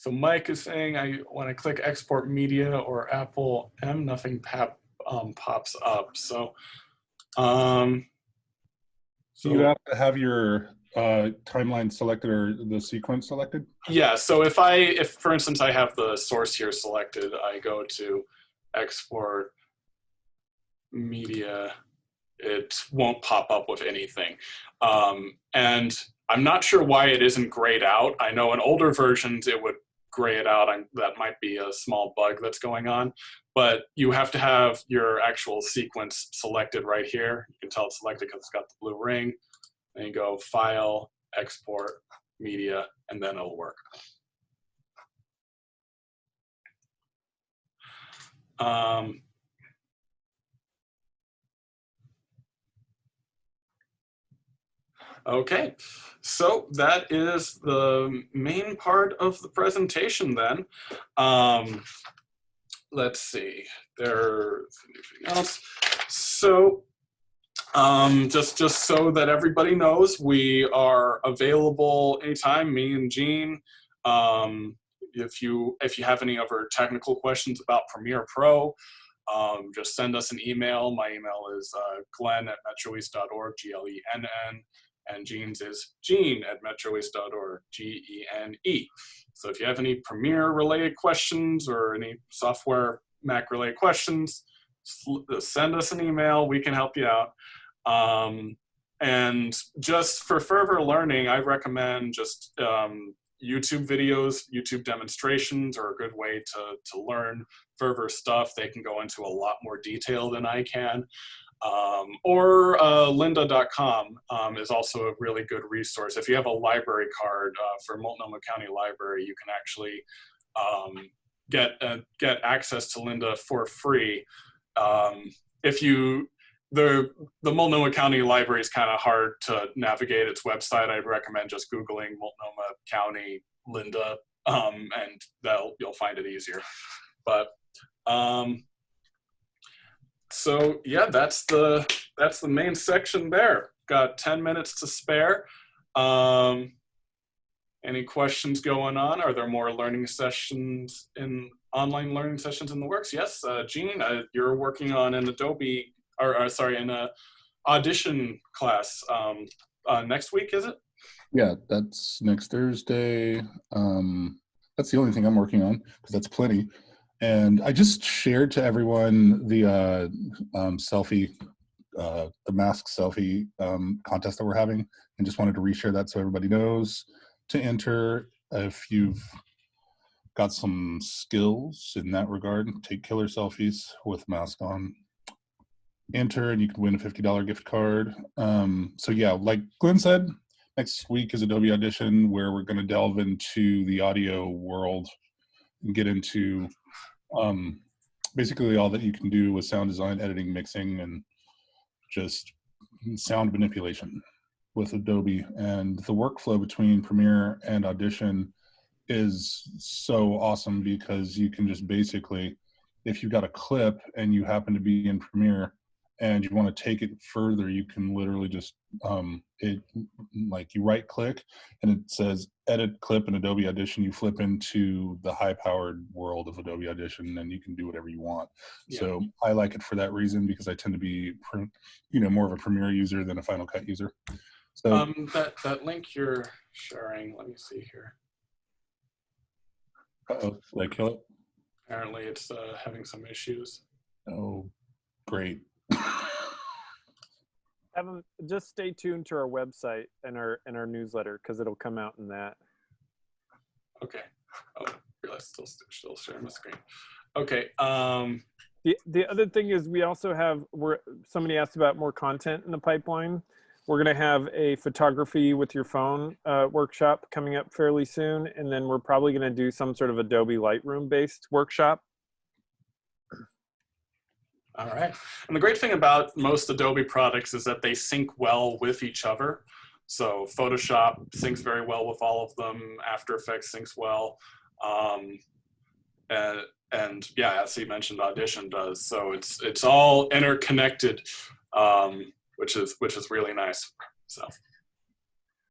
so Mike is saying I when I click export media or Apple M, nothing pop, um, pops up. So um, So you have to have your uh, timeline selected or the sequence selected? Yeah, so if I, if for instance, I have the source here selected, I go to export media, it won't pop up with anything. Um, and I'm not sure why it isn't grayed out. I know in older versions it would gray it out. That might be a small bug that's going on, but you have to have your actual sequence selected right here. You can tell it's selected because it's got the blue ring. Then you go File, Export, Media, and then it'll work. Um, okay, so that is the main part of the presentation then. Um, let's see, there's anything else. So um, just just so that everybody knows, we are available anytime. Me and Gene. Um, if you if you have any other technical questions about Premiere Pro, um, just send us an email. My email is uh, glenn at metroeast.org, G-L-E-N-N, and genes is gene at metroeast.org, G-E-N-E. So if you have any Premiere related questions or any software Mac related questions, send us an email. We can help you out. Um, and just for further learning, I recommend just um, YouTube videos, YouTube demonstrations are a good way to, to learn further stuff. They can go into a lot more detail than I can. Um, or uh, lynda.com um, is also a really good resource. If you have a library card uh, for Multnomah County Library, you can actually um, get uh, get access to Lynda for free. Um, if you the the Multnomah County Library is kind of hard to navigate its website. I'd recommend just googling Multnomah County Lynda, um, and that'll you'll find it easier. But um, so yeah, that's the that's the main section there. Got 10 minutes to spare. Um, any questions going on? Are there more learning sessions in online learning sessions in the works? Yes, uh, Gene, uh, you're working on an Adobe, or, or sorry, in a audition class um, uh, next week, is it? Yeah, that's next Thursday. Um, that's the only thing I'm working on because that's plenty. And I just shared to everyone the uh, um, selfie, uh, the mask selfie um, contest that we're having, and just wanted to reshare that so everybody knows to enter if you've got some skills in that regard. Take killer selfies with mask on. Enter and you can win a $50 gift card. Um, so yeah, like Glenn said, next week is Adobe Audition where we're going to delve into the audio world and get into um, basically all that you can do with sound design, editing, mixing, and just sound manipulation with Adobe. And the workflow between Premiere and Audition is so awesome because you can just basically, if you've got a clip and you happen to be in Premiere and you want to take it further, you can literally just um, it like you right click and it says edit clip in Adobe Audition. You flip into the high powered world of Adobe Audition and you can do whatever you want. Yeah. So I like it for that reason because I tend to be, you know, more of a Premiere user than a Final Cut user. So Um, that that link you're sharing. Let me see here. uh-oh, did I kill it? Apparently, it's uh, having some issues. Oh, great. 'em- just stay tuned to our website and our and our newsletter because it'll come out in that. Okay. Oh, I realize still still sharing my screen. Okay. Um, The the other thing is we also have we're somebody asked about more content in the pipeline. We're gonna have a photography with your phone uh, workshop coming up fairly soon, and then we're probably gonna do some sort of Adobe Lightroom based workshop. All right. And the great thing about most Adobe products is that they sync well with each other. So Photoshop syncs very well with all of them. After Effects syncs well. Um, and, and yeah, as he mentioned, Audition does. So it's it's all interconnected, um, which is which is really nice. So